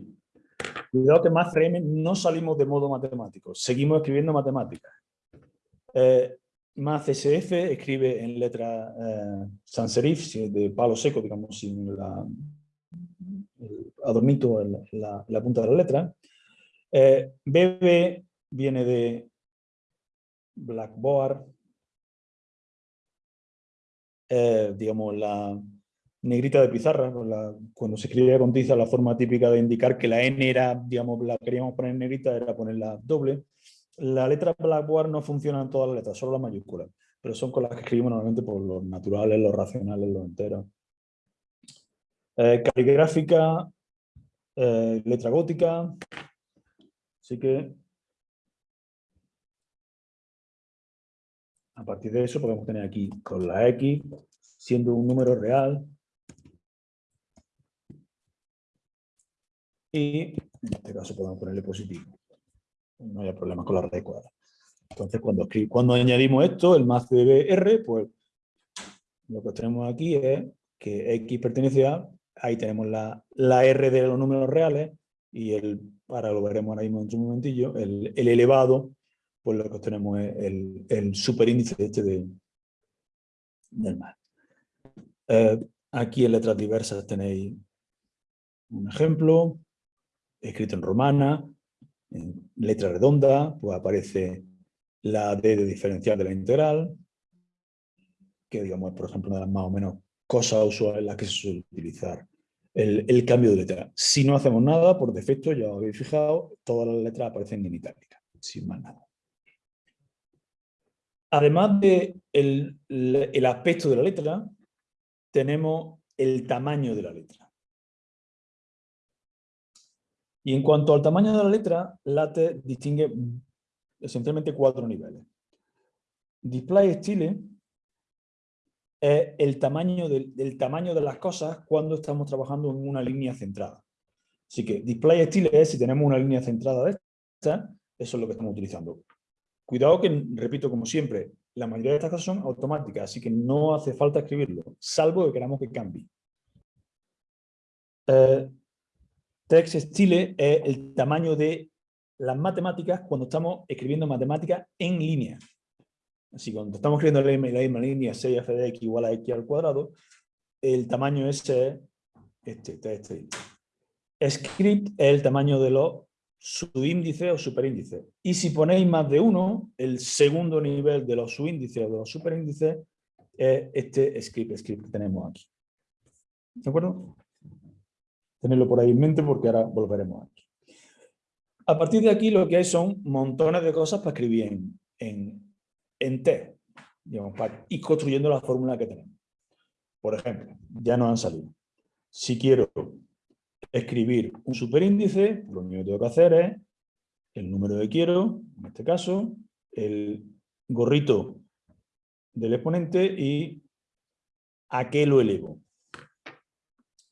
Speaker 2: Cuidado que más FM no salimos de modo matemático, seguimos escribiendo matemáticas. Eh, más SF escribe en letra eh, sans serif, de palo seco, digamos, sin la, el adornito en la, punta de la letra. Eh, BB viene de Blackboard, eh, digamos, la negrita de pizarra, cuando se escribía con tiza la forma típica de indicar que la N era, digamos, la queríamos poner negrita, era ponerla doble. La letra Blackboard no funciona en todas las letras, solo las mayúsculas, pero son con las que escribimos normalmente por los naturales, los racionales, los enteros. Eh, caligráfica, eh, letra gótica, así que a partir de eso podemos tener aquí con la X, siendo un número real, y en este caso podemos ponerle positivo no haya problemas con la raíz cuadrada. Entonces, cuando, cuando añadimos esto, el más de R, pues lo que tenemos aquí es que X pertenece a, ahí tenemos la, la R de los números reales, y el, ahora lo veremos ahora mismo en un momentillo, el, el elevado, pues lo que tenemos es el, el superíndice este de, del más. Eh, aquí en letras diversas tenéis un ejemplo, escrito en romana, en letra redonda, pues aparece la D de diferencial de la integral, que digamos por ejemplo, una de las más o menos cosas usuales en las que se suele utilizar el, cambio de letra. Si no hacemos nada, por defecto, ya os habéis fijado, todas las letras aparecen en itálica, sin más nada. Además de el aspecto de la letra, tenemos el tamaño de la letra. Y en cuanto al tamaño de la letra, LaTeX distingue esencialmente cuatro niveles. Display Style es el tamaño, del, tamaño de las cosas cuando estamos trabajando en una línea centrada. Así que Display Style es si tenemos una línea centrada de esta, eso es lo que estamos utilizando. Cuidado que, repito como siempre, la mayoría de estas cosas son automáticas, así que no hace falta escribirlo, salvo que queramos que cambie. Eh, Text Style es el tamaño de las matemáticas cuando estamos escribiendo matemáticas en línea. Así cuando estamos escribiendo la misma, línea 6f de x igual a x al cuadrado, el tamaño es este, este. Script es el tamaño de los subíndices o superíndices. Y si ponéis más de uno, el segundo nivel de los subíndices o de los superíndices es este script, script que tenemos aquí. ¿De acuerdo? tenerlo por ahí en mente porque ahora volveremos aquí. A partir de aquí lo que hay son montones de cosas para escribir en, T, digamos, ir construyendo la fórmula que tenemos. Por ejemplo, ya nos han salido. Si quiero escribir un superíndice, lo único que tengo que hacer es el número que quiero, en este caso, el gorrito del exponente y a qué lo elevo.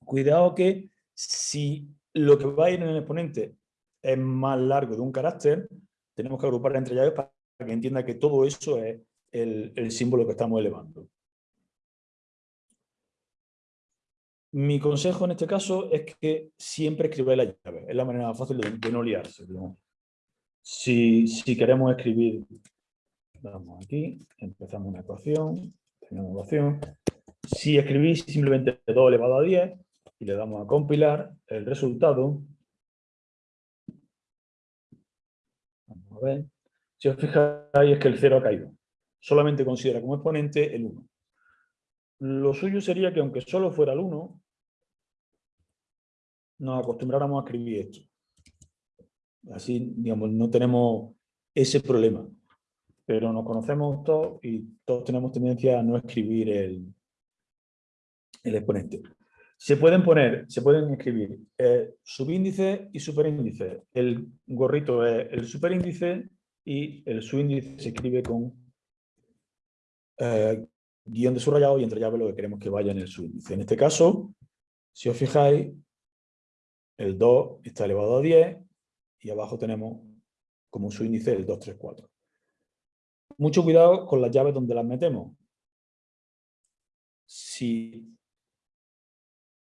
Speaker 2: Cuidado que si lo que va a ir en el exponente es más largo de un carácter, tenemos que agrupar entre llaves para que entienda que todo eso es el, símbolo que estamos elevando. Mi consejo en este caso es que siempre escribáis la llave. Es la manera más fácil de, no liarse. Si, si, queremos escribir, vamos aquí, empezamos una ecuación, tenemos ecuación. Si escribís simplemente 2 elevado a 10 y le damos a compilar, el resultado, vamos a ver, si os fijáis es que el 0 ha caído. Solamente considera como exponente el 1. Lo suyo sería que aunque solo fuera el 1, nos acostumbráramos a escribir esto. Así, digamos, no tenemos ese problema. Pero nos conocemos todos y todos tenemos tendencia a no escribir el, el exponente. Se pueden poner, se pueden escribir eh, subíndice y superíndice. El gorrito es el superíndice y el subíndice se escribe con eh, guion de subrayado y entre llaves lo que queremos que vaya en el subíndice. En este caso, si os fijáis, el 2 está elevado a 10 y abajo tenemos como subíndice el 2, 3, 4. Mucho cuidado con las llaves donde las metemos. Si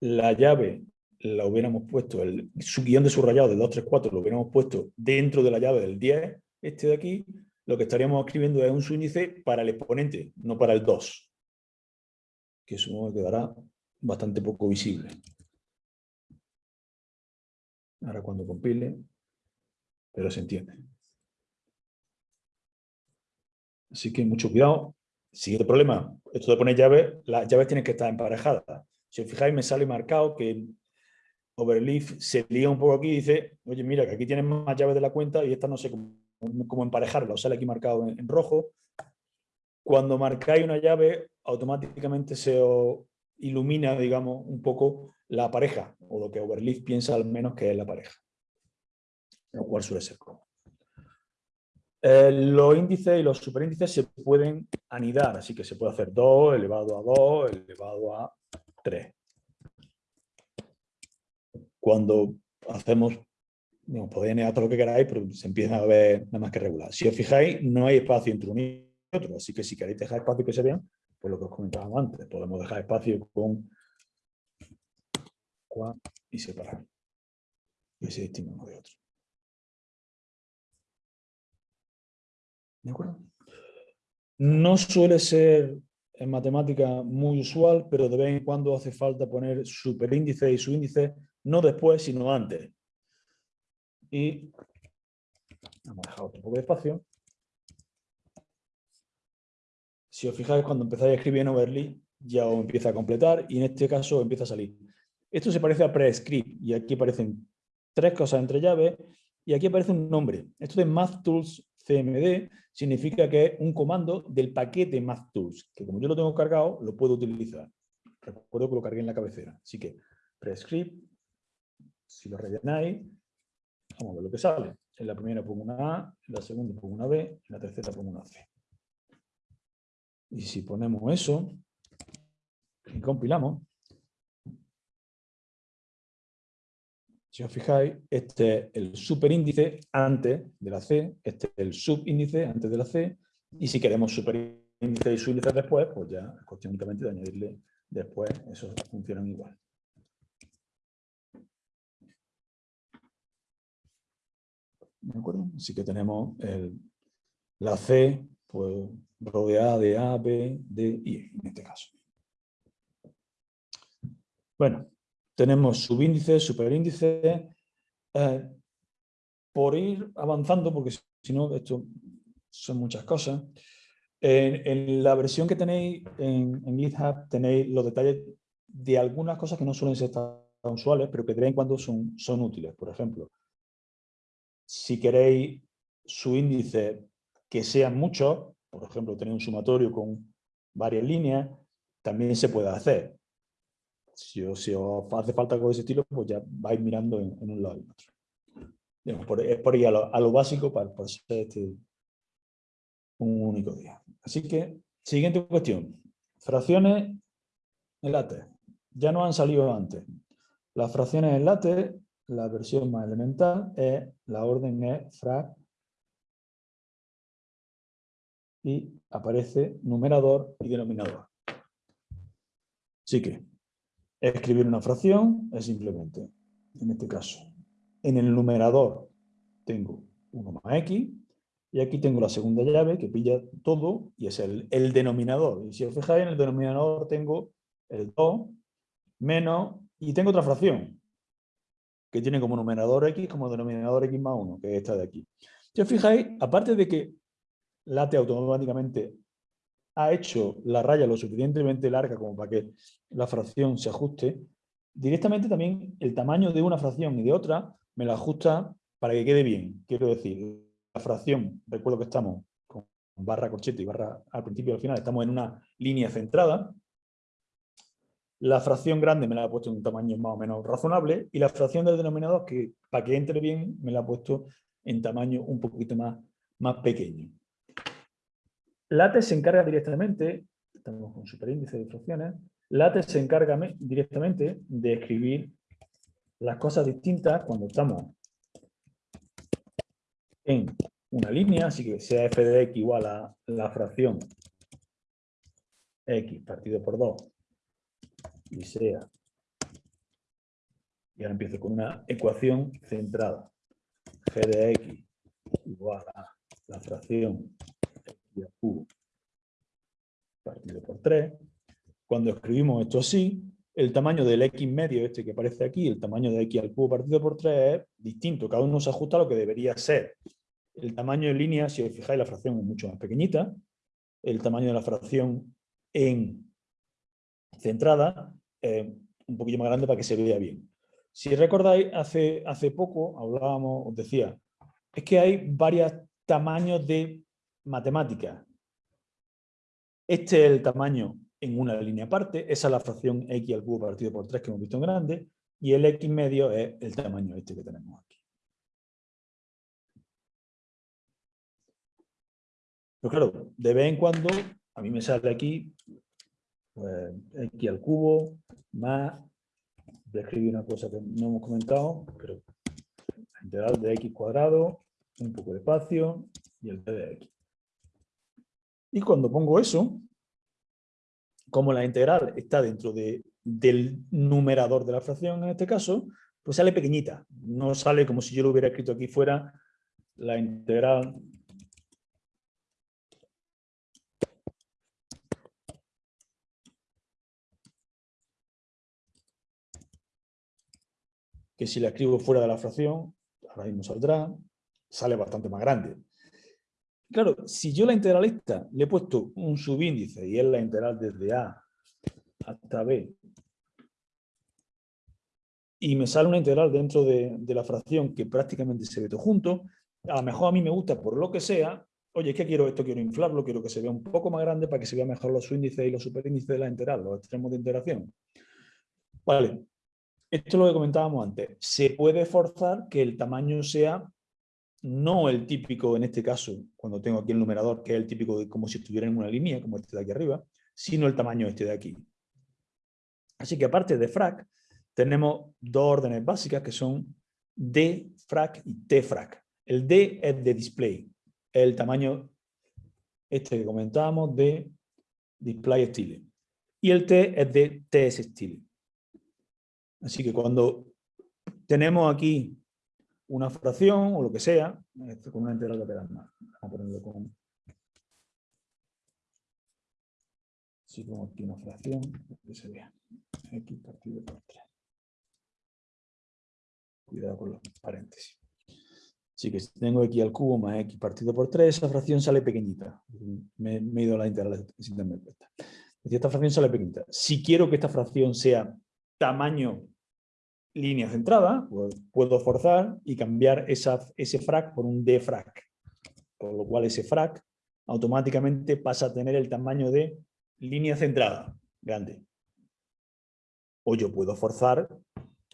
Speaker 2: la llave la hubiéramos puesto, el su guion de subrayado del 2, 3, 4 lo hubiéramos puesto dentro de la llave del 10, este de aquí, lo que estaríamos escribiendo es un subíndice para el exponente, no para el 2. Que supongo que quedará bastante poco visible. Ahora cuando compile, pero se entiende. Así que mucho cuidado. Siguiente problema, esto de poner llaves, las llaves tienen que estar emparejadas. Si os fijáis me sale marcado que Overleaf se lía un poco aquí y dice, oye mira que aquí tienes más llaves de la cuenta y esta no sé cómo emparejarla, sale aquí marcado en, rojo. Cuando marcáis una llave, automáticamente se ilumina, digamos, un poco la pareja, o lo que Overleaf piensa al menos que es la pareja, lo cual suele ser como. Eh, los índices y los superíndices se pueden anidar, así que se puede hacer 2 elevado a 2 elevado a 3. Cuando hacemos, podéis anidar todo lo que queráis, pero se empieza a ver nada más que regular. Si os fijáis, no hay espacio entre uno y otro, así que si queréis dejar espacio que se vean, pues lo que os comentábamos antes, podemos dejar espacio con y separar. Y se distingue uno de otro. ¿De acuerdo? No suele ser en matemática muy usual, pero de vez en cuando hace falta poner superíndice y subíndice, no después, sino antes. Y vamos a dejar otro poco de espacio. Si os fijáis, cuando empezáis a escribir en Overly, ya os empieza a completar y en este caso empieza a salir. Esto se parece a prescript y aquí aparecen tres cosas entre llaves y aquí aparece un nombre. Esto de MathTools CMD significa que es un comando del paquete MathTools, que como yo lo tengo cargado, lo puedo utilizar. Recuerdo que lo cargué en la cabecera. Así que prescript, si lo rellenáis, ver lo que sale. En la primera pongo una A, en la segunda pongo una B, en la tercera pongo una C. Y si ponemos eso y compilamos, Si os fijáis, este es el superíndice antes de la C, este es el subíndice antes de la C, y si queremos superíndice y subíndice después, pues ya es cuestión únicamente de añadirle después, esos funcionan igual. ¿De acuerdo? Así que tenemos la C pues, rodeada de A, B, D y E, en este caso. Bueno, tenemos subíndice, superíndice. Eh, por ir avanzando, porque si no, esto son muchas cosas. En, la versión que tenéis en, GitHub tenéis los detalles de algunas cosas que no suelen ser tan usuales, pero que de vez en cuando son útiles. Por ejemplo, si queréis su índice que sean muchos, por ejemplo, tenéis un sumatorio con varias líneas, también se puede hacer si, os, hace falta algo de ese estilo, pues ya vais mirando en, un lado y otro. por, es por ir a lo, básico para, para este un único día. Así que, siguiente cuestión. Fracciones en látex. Ya no han salido antes. Las fracciones en látex, la versión más elemental, es la orden es frac y aparece numerador y denominador. Así que escribir una fracción es simplemente, en este caso, en el numerador tengo 1 más x, y aquí tengo la segunda llave que pilla todo y es el, el denominador. Y si os fijáis en el denominador tengo el 2 menos, y tengo otra fracción, que tiene como numerador x como denominador x más 1, que es esta de aquí. Si os fijáis, aparte de que late automáticamente ha hecho la raya lo suficientemente larga como para que la fracción se ajuste, directamente también el tamaño de una fracción y de otra me la ajusta para que quede bien. Quiero decir, la fracción, recuerdo que estamos con barra corchete y barra al principio y al final, estamos en una línea centrada, la fracción grande me la ha puesto en un tamaño más o menos razonable y la fracción del denominador, que para que entre bien, me la ha puesto en tamaño un poquito más, más pequeño. LaTeX se encarga directamente, estamos con superíndice de fracciones, LaTeX se encarga directamente de escribir las cosas distintas cuando estamos en una línea, así que sea f de x igual a la fracción x partido por 2 y sea, y ahora empiezo con una ecuación centrada, g de x igual a la fracción x cubo partido por 3. Cuando escribimos esto así, el tamaño del x medio, este que aparece aquí, el tamaño de x al cubo partido por 3 es distinto. Cada uno se ajusta a lo que debería ser. El tamaño en línea, si os fijáis, la fracción es mucho más pequeñita. El tamaño de la fracción en centrada es un poquillo más grande para que se vea bien. Si recordáis, hace, hace poco hablábamos, os decía, es que hay varios tamaños de matemáticas. Este es el tamaño en una línea aparte, esa es la fracción x al cubo partido por 3 que hemos visto en grande, y el x medio es el tamaño este que tenemos aquí. Pero claro, de vez en cuando a mí me sale aquí pues, x al cubo más, voy a escribir una cosa que no hemos comentado, pero la integral de x cuadrado, un poco de espacio y el de x. Y cuando pongo eso, como la integral está dentro de, del numerador de la fracción en este caso, pues sale pequeñita. No sale como si yo lo hubiera escrito aquí fuera la integral que si la escribo fuera de la fracción, ahora mismo saldrá, sale bastante más grande. Claro, si yo la integralista le he puesto un subíndice y es la integral desde A hasta B, y me sale una integral dentro de, la fracción que prácticamente se ve todo junto, a lo mejor a mí me gusta por lo que sea, oye, es que quiero esto, quiero inflarlo, quiero que se vea un poco más grande para que se vea mejor los subíndices y los superíndices de la integral, los extremos de integración. Vale, esto es lo que comentábamos antes. Se puede forzar que el tamaño sea no el típico, en este caso, cuando tengo aquí el numerador, que es el típico de como si estuviera en una línea, como este de aquí arriba, sino el tamaño este de aquí. Así que aparte de frac, tenemos dos órdenes básicas que son dfrac y tfrac. El d es de display, el tamaño este que comentábamos de display style. Y el t es de ts style. Así que cuando tenemos aquí una fracción o lo que sea, esto con una integral lateral más. Vamos a ponerlo con... Si pongo aquí una fracción, que se vea. X partido por 3. Cuidado con los paréntesis. Así que si tengo x al cubo más x partido por 3, esa fracción sale pequeñita. Me, he ido a la integral sin darme cuenta. Esta fracción sale pequeñita. Si quiero que esta fracción sea tamaño línea centrada, pues puedo forzar y cambiar esa, ese frac por un dfrac. Con lo cual ese frac automáticamente pasa a tener el tamaño de línea centrada, grande. O yo puedo forzar,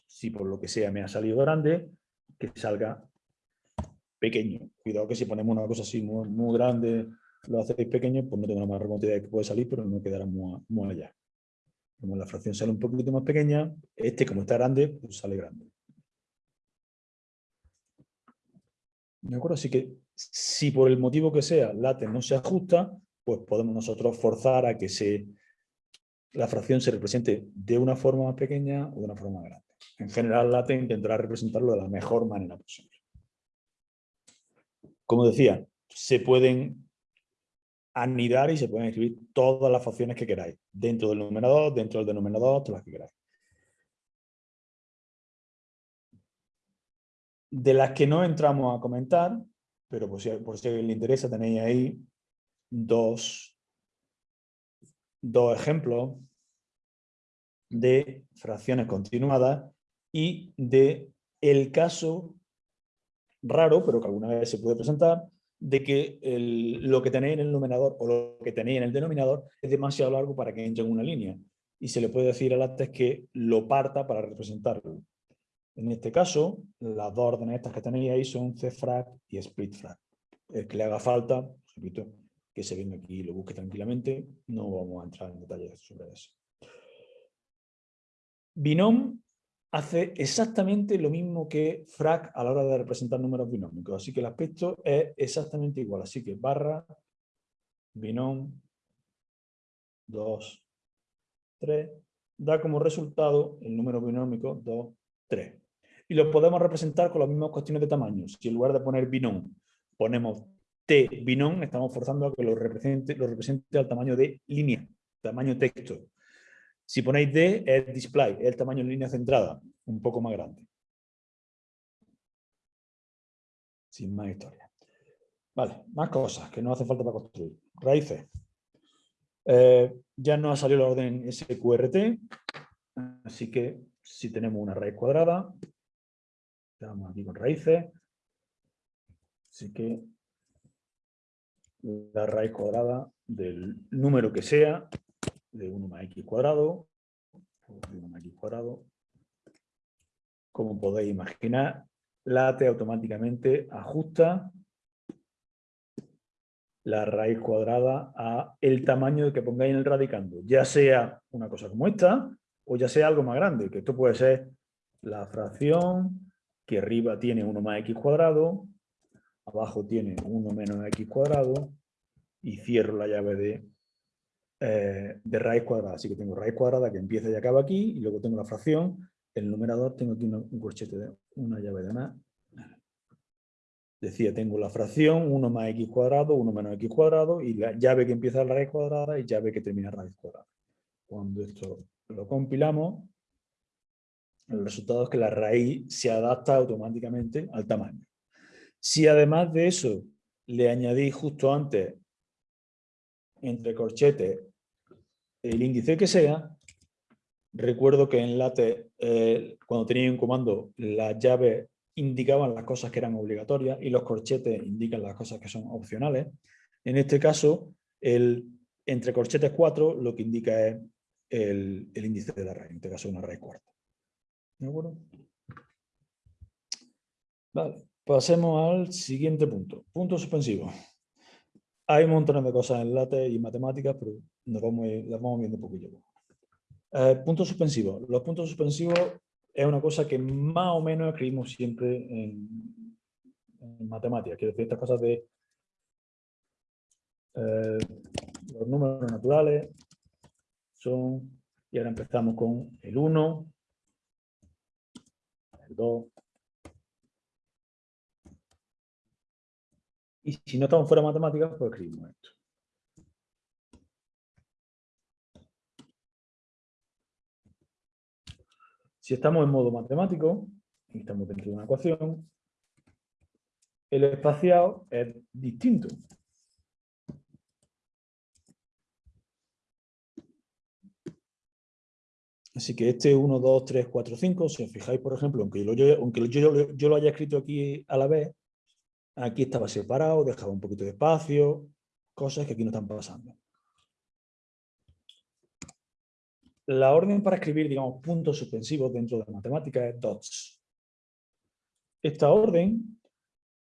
Speaker 2: si por lo que sea me ha salido grande, que salga pequeño. Cuidado que si ponemos una cosa así muy, grande, lo hacéis pequeño, pues no tengo la más remota idea de que puede salir, pero no quedará muy, muy allá. Como la fracción sale un poquito más pequeña, este como está grande, pues sale grande. ¿De acuerdo? Así que Si por el motivo que sea LaTeX no se ajusta, pues podemos nosotros forzar a que se, la fracción se represente de una forma más pequeña o de una forma más grande. En general, LaTeX intentará representarlo de la mejor manera posible. Como decía, se pueden anidar y se pueden escribir todas las fracciones que queráis, dentro del numerador, dentro del denominador, todas las que queráis. De las que no entramos a comentar, pero por si, por si le interesa, tenéis ahí dos, dos ejemplos de fracciones continuadas y de el caso raro, pero que alguna vez se puede presentar, de que lo que tenéis en el numerador o lo que tenéis en el denominador es demasiado largo para que entre en una línea. Y se le puede decir al látex que lo parta para representarlo. En este caso, las dos órdenes estas que tenéis ahí son cfrag y splitfrag. El que le haga falta, repito, que se venga aquí y lo busque tranquilamente, no vamos a entrar en detalles sobre eso. Binom hace exactamente lo mismo que frac a la hora de representar números binómicos. Así que el aspecto es exactamente igual. Así que barra, binom, 2, 3, da como resultado el número binómico 2, 3. Y lo podemos representar con las mismas cuestiones de tamaño. Si en lugar de poner binom ponemos t binom, estamos forzando a que lo represente, lo represente al tamaño de línea, tamaño texto. Si ponéis D, es display, es el tamaño en línea centrada, un poco más grande. Sin más historia. Vale, más cosas que no hace falta para construir. Raíces. Eh, ya no ha salido la orden SQRT, así que si tenemos una raíz cuadrada, estamos aquí con raíces, así que la raíz cuadrada del número que sea de 1 más x cuadrado, de 1 más x cuadrado. Como podéis imaginar, late automáticamente ajusta la raíz cuadrada a el tamaño que pongáis en el radicando, ya sea una cosa como esta, o ya sea algo más grande, que esto puede ser la fracción que arriba tiene 1 más x cuadrado, abajo tiene 1 menos x cuadrado, y cierro la llave de eh, de raíz cuadrada. Así que tengo raíz cuadrada que empieza y acaba aquí, y luego tengo la fracción. El numerador tengo aquí un corchete de una llave de más. Decía, tengo la fracción 1 más x cuadrado, 1 menos x cuadrado, y la llave que empieza la raíz cuadrada y llave que termina raíz cuadrada. Cuando esto lo compilamos, el resultado es que la raíz se adapta automáticamente al tamaño. Si además de eso le añadí justo antes entre corchetes el índice que sea, recuerdo que en LaTeX, eh, cuando tenía un comando, las llaves indicaban las cosas que eran obligatorias y los corchetes indican las cosas que son opcionales. En este caso, el, entre corchetes 4 lo que indica es el, índice de la raíz, en este caso una raíz cuarta. ¿De acuerdo? Vale, pasemos al siguiente punto. Punto suspensivo. Hay montón de cosas en LaTeX y matemáticas, pero nos vamos, las vamos viendo un poquillo. Eh, puntos suspensivos. Los puntos suspensivos es una cosa que más o menos escribimos siempre en, matemáticas. Quiero decir, estas cosas de eh, los números naturales son, y ahora empezamos con el 1, el 2, Y si no estamos fuera de matemáticas, pues escribimos esto. Si estamos en modo matemático, y estamos dentro de una ecuación, el espaciado es distinto. Así que este 1, 2, 3, 4, 5, si os fijáis, por ejemplo, aunque, yo, aunque yo, lo haya escrito aquí a la vez, Aquí estaba separado, dejaba un poquito de espacio, cosas que aquí no están pasando. La orden para escribir, digamos, puntos suspensivos dentro de la matemática es dots. Esta orden,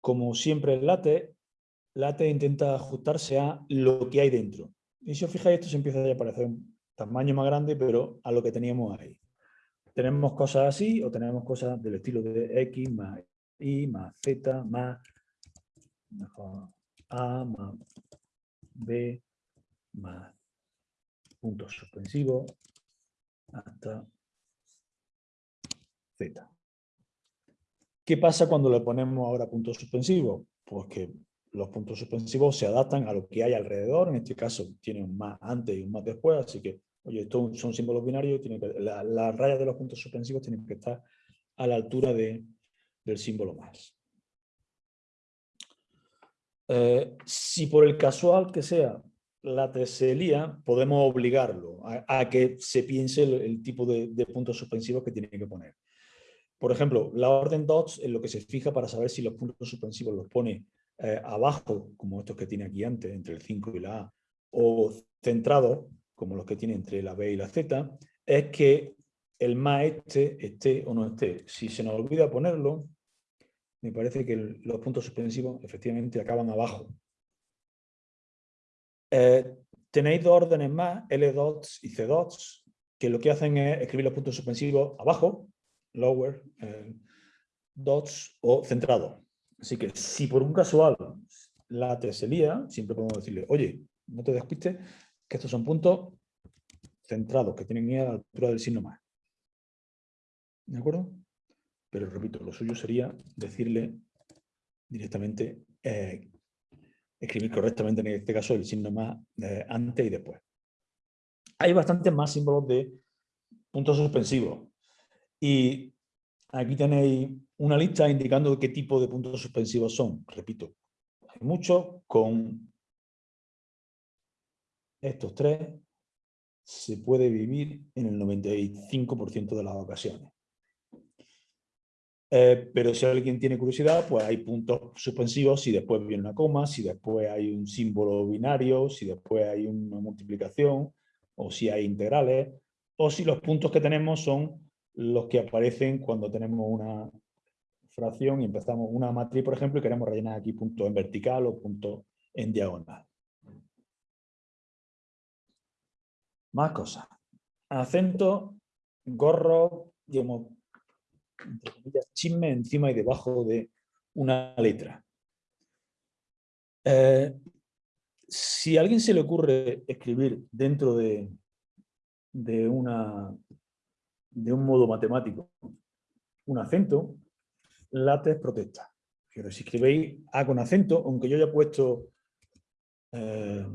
Speaker 2: como siempre en LaTeX, LaTeX intenta ajustarse a lo que hay dentro. Y si os fijáis, esto se empieza a aparecer un tamaño más grande, pero a lo que teníamos ahí. Tenemos cosas así o tenemos cosas del estilo de X más Y más Z más A más B más punto suspensivo hasta Z. ¿Qué pasa cuando le ponemos ahora punto suspensivo? Pues que los puntos suspensivos se adaptan a lo que hay alrededor, en este caso tiene un más antes y un más después, así que, oye, estos son símbolos binarios, que, las rayas de los puntos suspensivos tienen que estar a la altura de, del símbolo más. Eh, si por el casual que sea la teselía, podemos obligarlo a, que se piense el, tipo de, puntos suspensivos que tiene que poner. Por ejemplo, la orden dots es lo que se fija para saber si los puntos suspensivos los pone eh, abajo, como estos que tiene aquí antes, entre el 5 y la A, o centrados, como los que tiene entre la B y la Z, es que el más este esté o no esté. Si se nos olvida ponerlo, me parece que los puntos suspensivos efectivamente acaban abajo. Eh, tenéis dos órdenes más, L dots y C dots, que lo que hacen es escribir los puntos suspensivos abajo, lower, eh, dots o centrado. Así que si por un casual la T se lía, siempre podemos decirle, oye, no te despistes, que estos son puntos centrados, que tienen a la altura del signo más. ¿De acuerdo? Pero repito, lo suyo sería decirle directamente, eh, escribir correctamente en este caso el signo más eh, antes y después. Hay bastantes más símbolos de puntos suspensivos. Y aquí tenéis una lista indicando qué tipo de puntos suspensivos son. Repito, hay muchos con estos tres se puede vivir en el 95% de las ocasiones. Eh, pero si alguien tiene curiosidad, pues hay puntos suspensivos si después viene una coma, si después hay un símbolo binario, si después hay una multiplicación, o si hay integrales, o si los puntos que tenemos son los que aparecen cuando tenemos una fracción y empezamos una matriz, por ejemplo, y queremos rellenar aquí punto en vertical o punto en diagonal. Más cosas. Acento, gorro, digamos, chisme encima y debajo de una letra. Eh, si a alguien se le ocurre escribir dentro de, de, una, de un modo matemático un acento, látex protesta. Pero si escribéis A con acento, aunque yo haya puesto eh,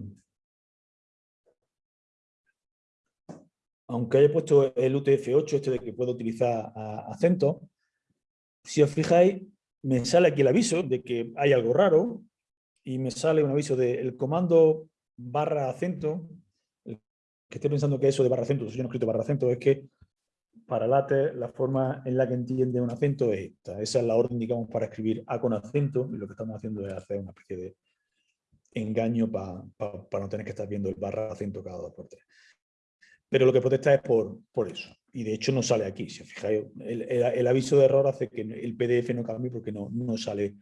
Speaker 2: aunque haya puesto el UTF-8, este de que puedo utilizar acento, si os fijáis, me sale aquí el aviso de que hay algo raro y me sale un aviso del comando barra acento, que estoy pensando que eso de barra acento, yo no he escrito barra acento, es que para látex la forma en la que entiende un acento es esta. Esa es la orden, digamos, para escribir A con acento y lo que estamos haciendo es hacer una especie de engaño para no tener que estar viendo el barra acento cada dos por tres. Pero lo que protesta es por, por eso. Y de hecho no sale aquí. Si os fijáis, el, aviso de error hace que el PDF no cambie porque no, no sale,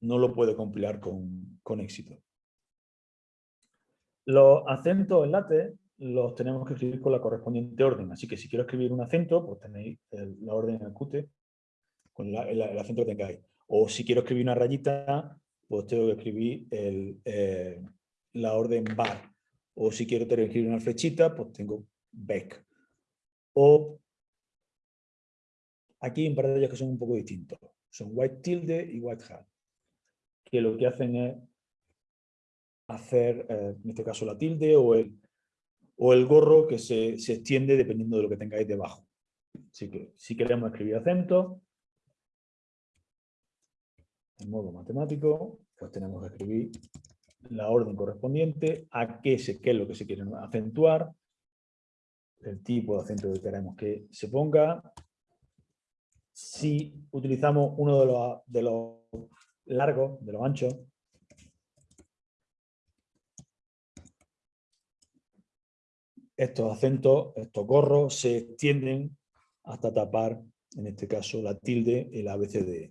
Speaker 2: no lo puede compilar con, con éxito. Los acentos en látex los tenemos que escribir con la correspondiente orden. Así que si quiero escribir un acento, pues tenéis la orden en el Qt con el, acento que tengáis. O si quiero escribir una rayita, pues tengo que escribir eh, la orden bar. O si quiero tener escribir una flechita, pues tengo back. O aquí hay un que son un poco distintos. Son white tilde y white hat. Que lo que hacen es hacer, eh, en este caso la tilde o el o el gorro que se, extiende dependiendo de lo que tengáis debajo. Así que si queremos escribir acento, en modo matemático, pues tenemos que escribir la orden correspondiente, a qué, se, qué es lo que se quiere acentuar, el tipo de acento que queremos que se ponga. Si utilizamos uno de los, de los largos, de los anchos, estos acentos, estos gorros, se extienden hasta tapar, en este caso, la tilde, el ABCD.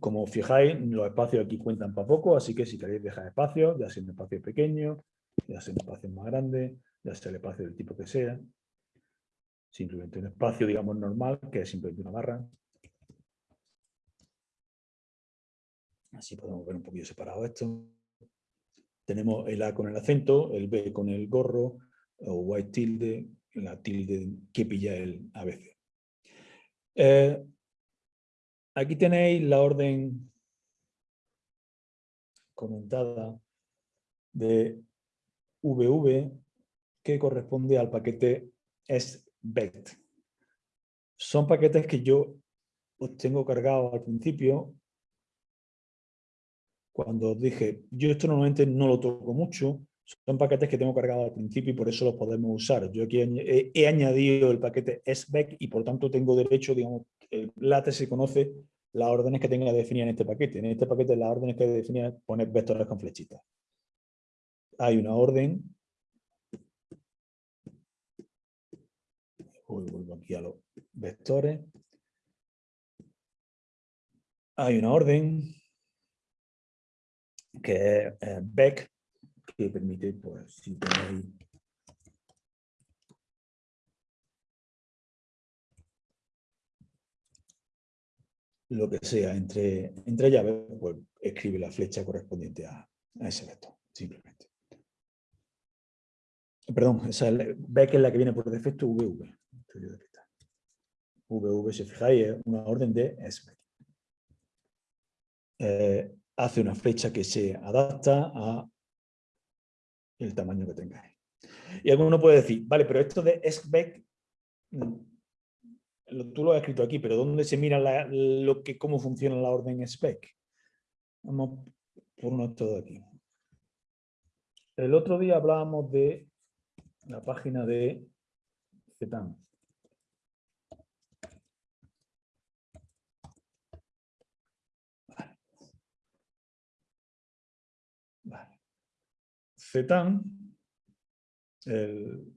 Speaker 2: Como fijáis, los espacios aquí cuentan para poco, así que si queréis dejar espacio, ya sea un espacio pequeño, ya sea un espacio más grande, ya sea el espacio del tipo que sea, simplemente un espacio, digamos, normal, que es simplemente una barra. Así podemos ver un poquito separado esto. Tenemos el A con el acento, el B con el gorro, o white tilde, la tilde que pilla el ABC. Eh, aquí tenéis la orden comentada de VV que corresponde al paquete SVECT. Son paquetes que yo os tengo cargado al principio cuando os dije, yo esto normalmente no lo toco mucho, son paquetes que tengo cargados al principio y por eso los podemos usar. Yo aquí he, añadido el paquete SVEC y por tanto tengo derecho, digamos, el LATE se conoce las órdenes que tenga definidas en este paquete. En este paquete las órdenes que definidas poner vectores con flechitas. Hay una orden. Vuelvo aquí a los vectores. Hay una orden que es eh, back, que permite, pues, si tenéis lo que sea entre, entre llaves, pues escribe la flecha correspondiente a, ese vector, simplemente. Perdón, esa back es la que viene por defecto VV. VV, si fijáis, es una orden de SVEC. Eh, hace una flecha que se adapta a el tamaño que tengáis. Y alguno puede decir, vale, pero esto de SVEC, mm, tú lo has escrito aquí, pero ¿dónde se mira lo que, cómo funciona la orden spec? Vamos por uno todo aquí. El otro día hablábamos de la página de CETAN. CETAN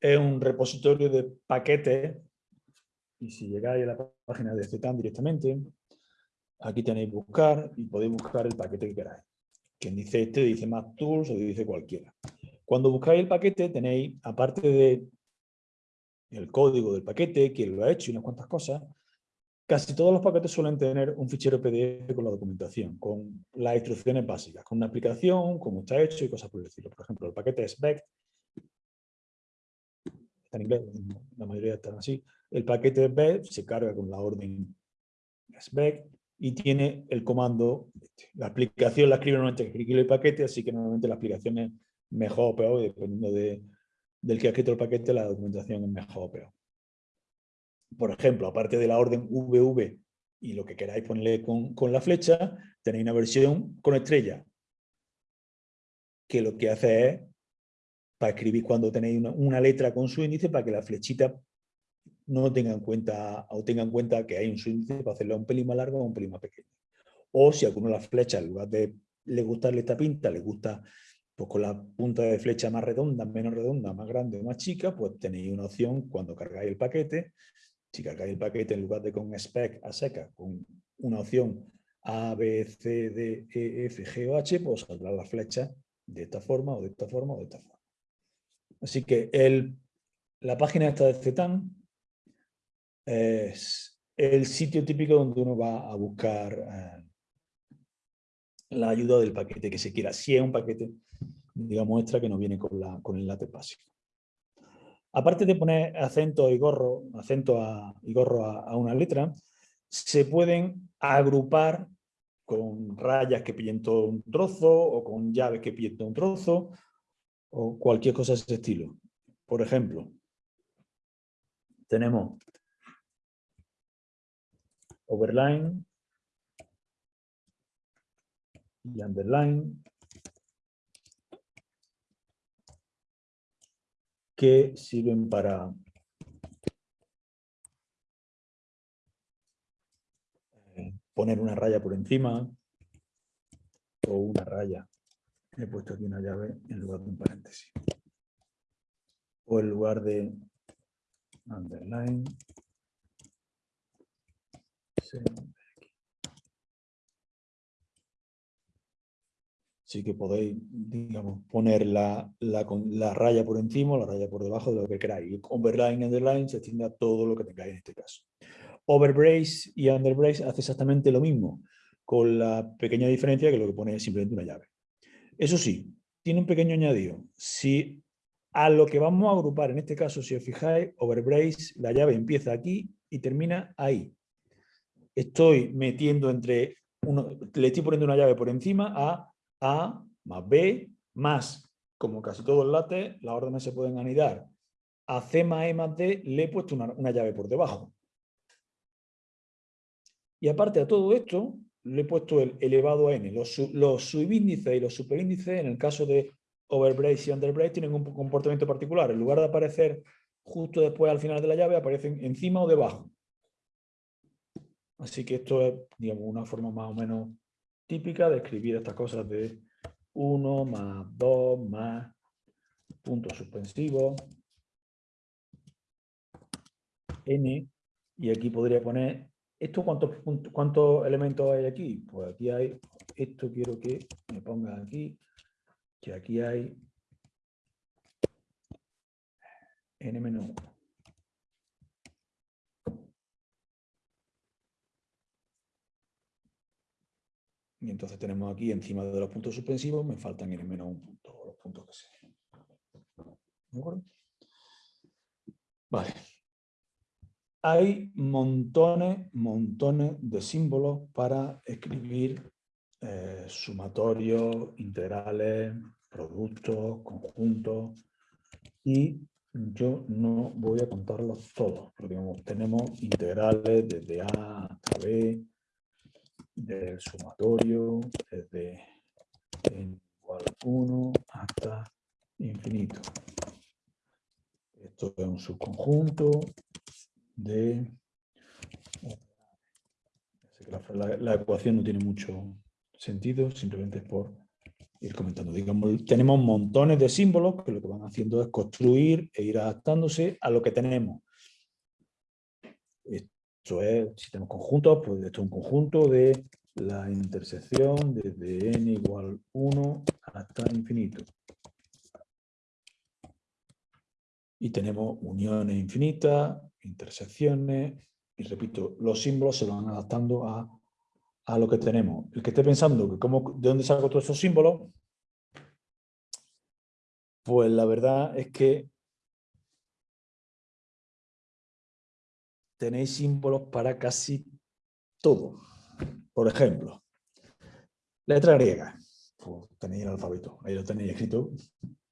Speaker 2: es un repositorio de paquetes y si llegáis a la página de CETAN directamente, aquí tenéis buscar y podéis buscar el paquete que queráis. Quien dice este dice más tools o dice cualquiera. Cuando buscáis el paquete tenéis, aparte de el código del paquete, quién lo ha hecho y unas cuantas cosas, Casi todos los paquetes suelen tener un fichero PDF con la documentación, con las instrucciones básicas, con una aplicación, cómo está hecho y cosas por el. Por ejemplo, el paquete SBEC, está en inglés, la mayoría están así. El paquete SBEC se carga con la orden SBEC y tiene el comando, la aplicación la escribe normalmente que el paquete, así que normalmente la aplicación es mejor o peor, dependiendo de, del que ha escrito el paquete, la documentación es mejor o peor por ejemplo, aparte de la orden VV y lo que queráis ponerle con, la flecha, tenéis una versión con estrella, que lo que hace es para escribir cuando tenéis una, letra con su índice para que la flechita no tenga en cuenta o tenga en cuenta que hay un índice para hacerlo un pelín más largo o un pelín más pequeño. O si a alguno la flecha, en lugar de le gustarle esta pinta, le gusta pues con la punta de flecha más redonda, menos redonda, más grande o más chica, pues tenéis una opción cuando cargáis el paquete si cargáis el paquete en lugar de con spec a seca, con una opción A, B, C, D, E, F, G o H, pues saldrá la flecha de esta forma o de esta forma o de esta forma. Así que el, la página esta de CETAN es el sitio típico donde uno va a buscar eh, la ayuda del paquete que se quiera, si es un paquete, digamos, muestra que no viene con, la, con el látex básico aparte de poner acento y gorro, acento y gorro a, una letra, se pueden agrupar con rayas que pillen todo un trozo o con llaves que pillen todo un trozo o cualquier cosa de ese estilo. Por ejemplo, tenemos overline y underline que sirven para poner una raya por encima o una raya. He puesto aquí una llave en lugar de un paréntesis. O en lugar de underline. Que podéis, poner la, la, raya por encima o la raya por debajo de lo que queráis. Overline y underline se extiende a todo lo que tengáis en este caso. Overbrace y underbrace hace exactamente lo mismo. con la pequeña diferencia que lo que pone es simplemente una llave. Eso sí, tiene un pequeño añadido. Si a lo que vamos a agrupar, en este caso, si os fijáis, overbrace, la llave empieza aquí y termina ahí. Estoy metiendo entre, uno, le estoy poniendo una llave por encima a A más B más, como casi todo el látex, las órdenes se pueden anidar. A C más E más D le he puesto una, llave por debajo. Y aparte de todo esto, le he puesto el elevado a n. Los, los subíndices y los superíndices, en el caso de overbrace y underbrace, tienen un comportamiento particular. En lugar de aparecer justo después al final de la llave, aparecen encima o debajo. Así que esto es digamos, una forma más o menos típica de escribir estas cosas de 1 más 2 más punto suspensivo, n, y aquí podría poner, ¿esto cuántos, cuántos elementos hay aquí? Pues aquí hay, esto quiero que me ponga aquí, que aquí hay n-1. Y entonces tenemos aquí encima de los puntos suspensivos, me faltan n menos un punto, los puntos que sean. ¿De acuerdo? Vale. Hay montones, montones de símbolos para escribir eh, sumatorios, integrales, productos, conjuntos. Y yo no voy a contarlos todos, porque tenemos integrales desde A hasta B, del sumatorio desde n igual 1 hasta infinito. Esto es un subconjunto de... La, ecuación no tiene mucho sentido, simplemente es por ir comentando. Digamos, tenemos montones de símbolos que lo que van haciendo es construir e ir adaptándose a lo que tenemos. Esto es, si tenemos conjuntos, pues esto es un conjunto de la intersección desde n igual 1 hasta infinito. Y tenemos uniones infinitas, intersecciones, y repito, los símbolos se van adaptando a, a lo que tenemos. El que esté pensando que cómo, de dónde saco todos esos símbolos, pues la verdad es que tenéis símbolos para casi todo. Por ejemplo, letra griega. Pues tenéis el alfabeto, ahí lo tenéis escrito.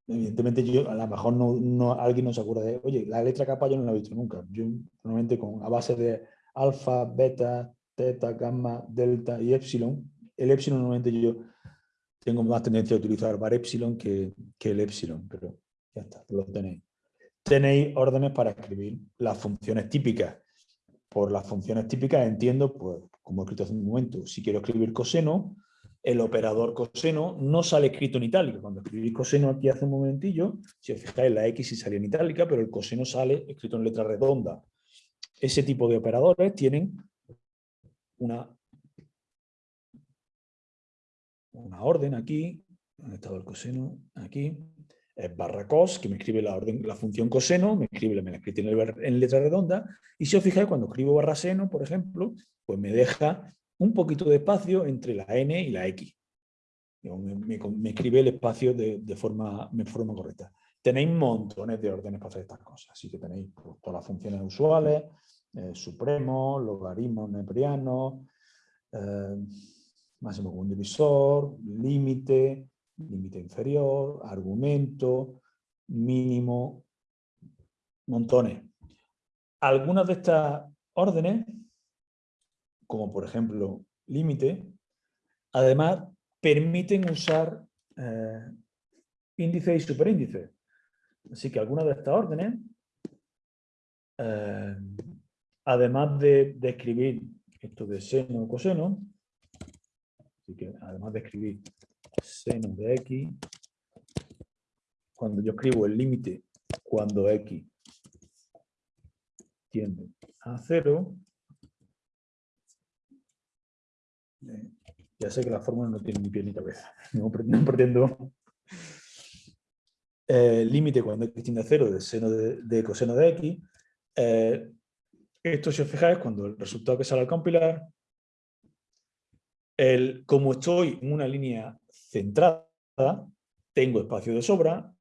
Speaker 2: Evidentemente yo, a lo mejor no, alguien no se acuerda de, oye, la letra capa yo no la he visto nunca. Yo normalmente con, a base de alfa, beta, teta, gamma, delta y epsilon, el epsilon normalmente yo tengo más tendencia a utilizar var epsilon que, que el epsilon, pero ya está, lo tenéis. Tenéis órdenes para escribir las funciones típicas por las funciones típicas entiendo, pues, como he escrito hace un momento, si quiero escribir coseno, el operador coseno no sale escrito en itálica. Cuando escribí coseno aquí hace un momentillo, si os fijáis, la X sí salía en itálica, pero el coseno sale escrito en letra redonda. Ese tipo de operadores tienen una, una orden aquí, ¿dónde estaba el coseno? Aquí, barra cos, que me escribe la, orden, la función coseno, me escribe, me la escribe en, letra redonda, y si os fijáis, cuando escribo barra seno, por ejemplo, pues me deja un poquito de espacio entre la n y la x. Me, escribe el espacio de, forma, de forma correcta. Tenéis montones de órdenes para hacer estas cosas, así que tenéis pues, todas las funciones usuales, eh, supremo, logaritmos neperianos, eh, máximo común divisor, límite, límite inferior, argumento, mínimo, montones. Algunas de estas órdenes, como por ejemplo límite, además permiten usar eh, y superíndice. Así que algunas de estas órdenes, eh, además de, de, escribir esto de seno o coseno, así que además de escribir seno de x, cuando yo escribo el límite cuando x tiende a cero, eh, ya sé que la fórmula no tiene ni pie ni cabeza, [LAUGHS] no, pretendo. Eh, límite cuando x tiende a cero de seno de, coseno de x, eh, esto si os fijáis cuando el resultado que sale al compilar el, como estoy en una línea centrada, tengo espacio de sobra,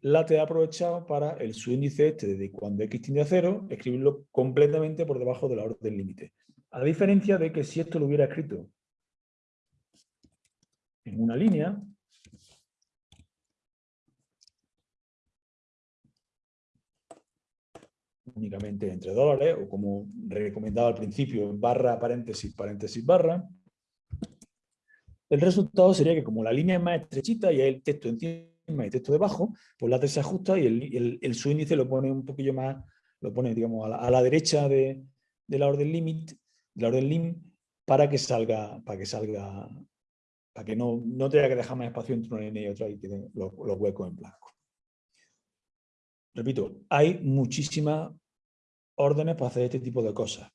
Speaker 2: late ha aprovechado para el subíndice este de cuando x tiende a cero, escribirlo completamente por debajo de la orden límite. A diferencia de que si esto lo hubiera escrito en una línea, únicamente entre dólares, o como recomendaba al principio, barra, paréntesis, paréntesis, barra, el resultado sería que como la línea es más estrechita y hay el texto encima y texto debajo, pues la T se ajusta y el, el, subíndice lo pone un poquillo más, lo pone digamos a la, derecha de, la orden limit, la orden lim, para que salga, para que salga, para que no, no tenga que dejar más espacio entre una línea y otra y queden los, los huecos en blanco. Repito, hay muchísimas órdenes para hacer este tipo de cosas.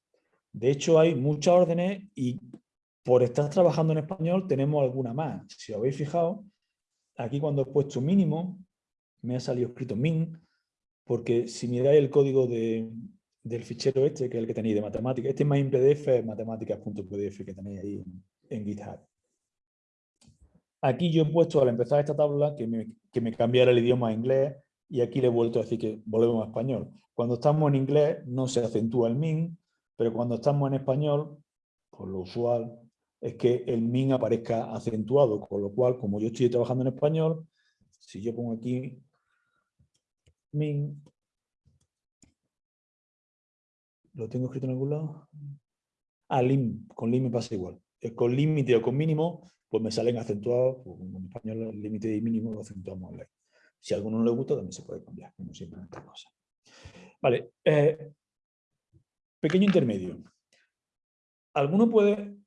Speaker 2: De hecho, hay muchas órdenes y por estar trabajando en español tenemos alguna más. Si os habéis fijado, aquí cuando he puesto mínimo, me ha salido escrito min, porque si miráis el código del fichero este, que es el que tenéis de matemáticas, este es más en PDF, matemáticas.pdf que tenéis ahí en, GitHub. Aquí yo he puesto al empezar esta tabla que me, que me cambiara el idioma a inglés y aquí le he vuelto a decir que volvemos a español. Cuando estamos en inglés no se acentúa el min, pero cuando estamos en español, por lo usual, es que el min aparezca acentuado, con lo cual, como yo estoy trabajando en español, si yo pongo aquí min, ¿lo tengo escrito en algún lado? Ah, lim, con lim me pasa igual. Con límite o con mínimo, pues me salen acentuados, pues en español límite y mínimo lo acentuamos en Si a alguno no le gusta, también se puede cambiar, como siempre en estas cosas. Vale, eh, pequeño intermedio. Alguno puede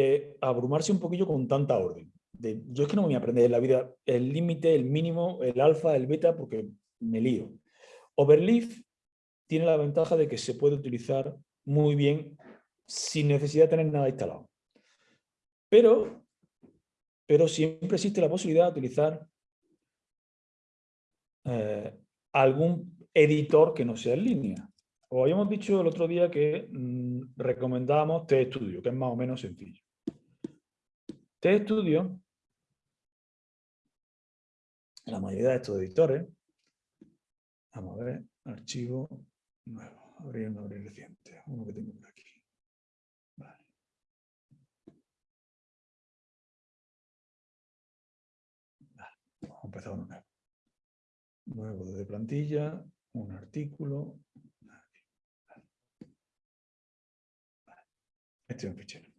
Speaker 2: eh, abrumarse un poquillo con tanta orden. yo es que no me voy a aprender en la vida el límite, el mínimo, el alfa, el beta, porque me lío. Overleaf tiene la ventaja de que se puede utilizar muy bien sin necesidad de tener nada instalado. Pero, pero siempre existe la posibilidad de utilizar eh, algún editor que no sea en línea. Os habíamos dicho el otro día que mm, recomendábamos T-Studio, que es más o menos sencillo. T-Studio, la mayoría de estos editores, vamos a ver, archivo nuevo, abrir un abrir reciente, uno que tengo por aquí. Vale. Vamos a empezar uno nuevo. Nuevo de plantilla, un artículo, Este es un fichero.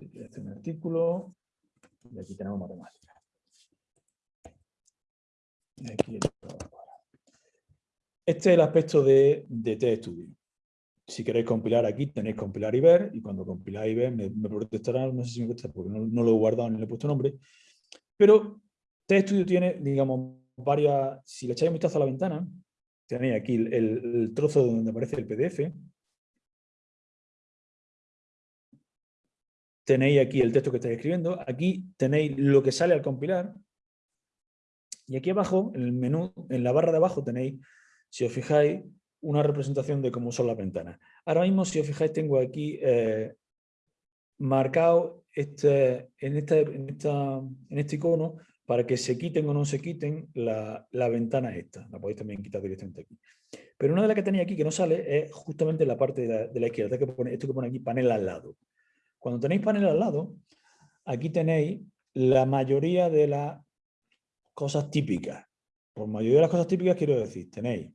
Speaker 2: Este es artículo. Y aquí tenemos matemáticas. Este es el aspecto de, de TStudio. Si queréis compilar aquí, tenéis compilar y ver, y cuando compiláis y ver me, me no sé si me contestará porque no, lo he guardado ni le he puesto nombre, pero TStudio tiene, digamos, varias, si le echáis un vistazo a la ventana, tenéis aquí el trozo donde aparece el PDF, tenéis aquí el texto que estáis escribiendo, aquí tenéis lo que sale al compilar, y aquí abajo, en el menú, en la barra de abajo tenéis, si os fijáis, una representación de cómo son las ventanas. Ahora mismo, si os fijáis, tengo aquí eh, marcado este, en, este, en, esta, en este icono para que se quiten o no se quiten la, la, ventana esta. La podéis también quitar directamente aquí. Pero una de las que tenéis aquí que no sale es justamente la parte de la, izquierda. esto que pone aquí, panel al lado. Cuando tenéis panel al lado, aquí tenéis la mayoría de las cosas típicas. Por mayoría de las cosas típicas quiero decir, tenéis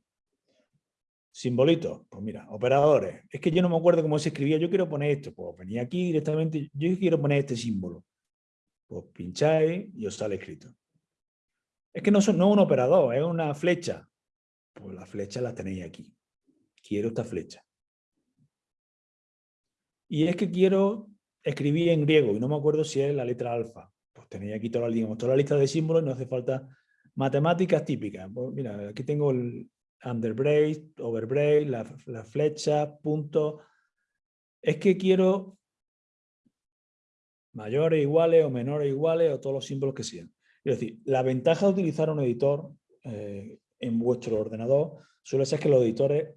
Speaker 2: simbolitos, pues mira, operadores. Es que yo no me acuerdo cómo se escribía, yo quiero poner esto. Pues venía aquí directamente, yo quiero poner este símbolo. Pues pincháis y os sale escrito. Es que no, son, no es un operador, es una flecha. Pues la flecha la tenéis aquí. Quiero esta flecha. Y es que quiero escribí en griego y no me acuerdo si es la letra alfa. Pues tenéis aquí toda la, toda la lista de símbolos y no hace falta matemáticas típicas. Pues mira, aquí tengo el underbrace, overbrace, la, la flecha, punto. Es que quiero mayores, iguales o menores, iguales o todos los símbolos que sean. Es decir, la ventaja de utilizar un editor eh, en vuestro ordenador suele ser que los editores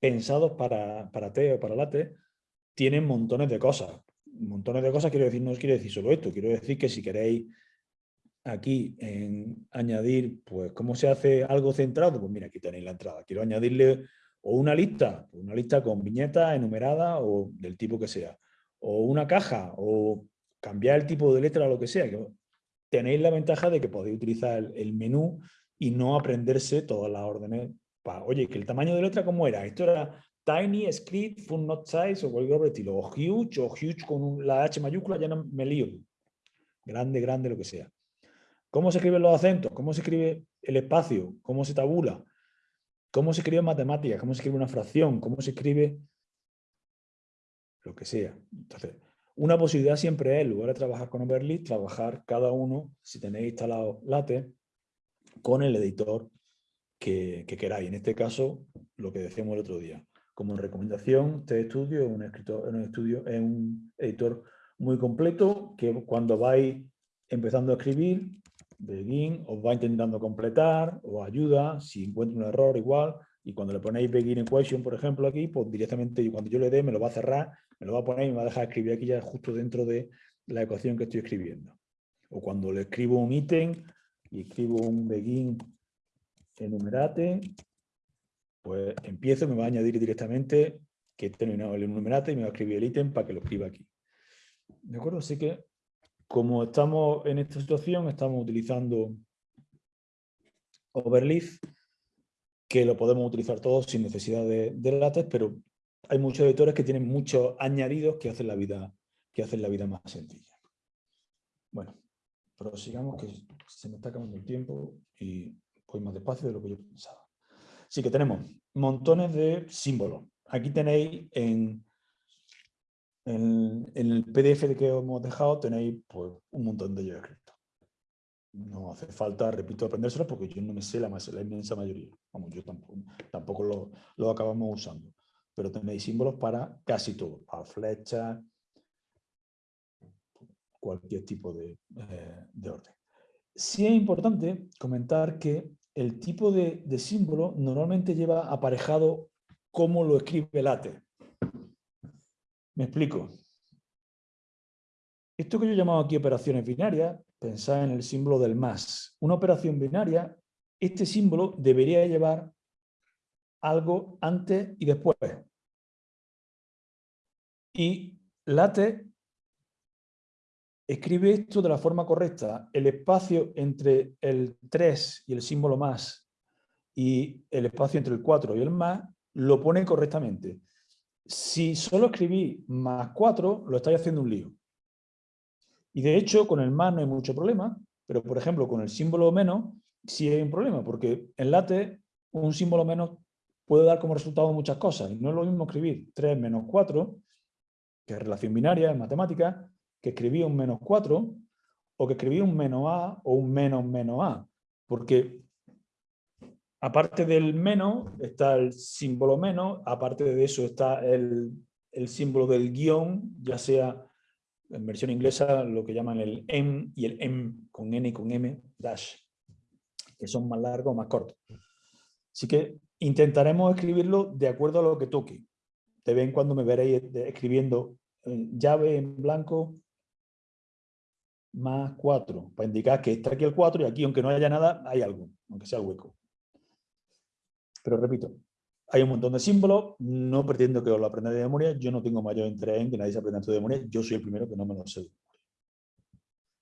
Speaker 2: pensados para, para T o para LaTeX tienen montones de cosas montones de cosas, quiero decir, no os quiero decir solo esto, quiero decir que si queréis aquí en añadir, pues, ¿cómo se hace algo centrado? Pues mira, aquí tenéis la entrada. Quiero añadirle o una lista, una lista con viñetas enumerada o del tipo que sea, o una caja, o cambiar el tipo de letra o lo que sea. Tenéis la ventaja de que podéis utilizar el, menú y no aprenderse todas las órdenes. Para, oye, que el tamaño de letra, ¿cómo era? Esto era tiny, script, full not size o cualquier otro estilo. O huge, o huge con la H mayúscula, ya no me lío. Grande, grande, lo que sea. ¿Cómo se escriben los acentos? ¿Cómo se escribe el espacio? ¿Cómo se tabula? ¿Cómo se escribe matemáticas? ¿Cómo se escribe una fracción? ¿Cómo se escribe lo que sea? Entonces, una posibilidad siempre es, en lugar de trabajar con Overleaf, trabajar cada uno, si tenéis instalado LaTeX, con el editor que, queráis. En este caso, lo que decíamos el otro día. Como recomendación, este estudio es un, escritor, es un editor muy completo que cuando vais empezando a escribir, begin, os va intentando completar, os ayuda, si encuentra un error igual, y cuando le ponéis begin equation, por ejemplo, aquí, pues directamente cuando yo le dé me lo va a cerrar, me lo va a poner y me va a dejar escribir aquí ya justo dentro de la ecuación que estoy escribiendo. O cuando le escribo un ítem y escribo un begin enumerate, pues empiezo, me va a añadir directamente que he terminado el enumerate y me va a escribir el ítem para que lo escriba aquí. ¿De acuerdo? Así que como estamos en esta situación, estamos utilizando Overleaf, que lo podemos utilizar todos sin necesidad de, de látex, pero hay muchos editores que tienen muchos añadidos que hacen la vida, que hacen la vida más sencilla. Bueno, prosigamos que se me está acabando el tiempo y voy más despacio de lo que yo pensaba. Así que tenemos montones de símbolos. Aquí tenéis en el PDF que hemos dejado tenéis pues, un montón de ellos escritos. No hace falta, repito, aprendérselo porque yo no me sé la, la inmensa mayoría. Vamos, yo tampoco, tampoco lo, lo, acabamos usando. Pero tenéis símbolos para casi todo, para flechas, cualquier tipo de, eh, de orden. Sí es importante comentar que el tipo de, símbolo normalmente lleva aparejado cómo lo escribe LaTeX. Me explico. Esto que yo he llamado aquí operaciones binarias, pensad en el símbolo del más. Una operación binaria, este símbolo debería llevar algo antes y después. Y late escribe esto de la forma correcta. El espacio entre el 3 y el símbolo más y el espacio entre el 4 y el más lo pone correctamente. Si solo escribí más 4, lo estáis haciendo un lío. Y de hecho, con el más no hay mucho problema, pero por ejemplo, con el símbolo menos sí hay un problema, porque en late un símbolo menos puede dar como resultado muchas cosas. Y no es lo mismo escribir 3 menos 4, que es relación binaria en matemáticas, que escribir un menos 4, o que escribir un menos a o un menos menos a. Porque aparte del menos, está el símbolo menos, aparte de eso está el, símbolo del guion, ya sea en versión inglesa lo que llaman el M y el M con N y con M dash, que son más largos o más cortos. Así que intentaremos escribirlo de acuerdo a lo que toque. De vez en cuando me veréis escribiendo llave en blanco más 4, para indicar que está aquí el 4 y aquí, aunque no haya nada, hay algo, aunque sea el hueco. Pero repito, hay un montón de símbolos, no pretendo que os lo aprendáis de memoria, yo no tengo mayor interés en que nadie se aprenda esto de memoria, yo soy el primero que no me lo sé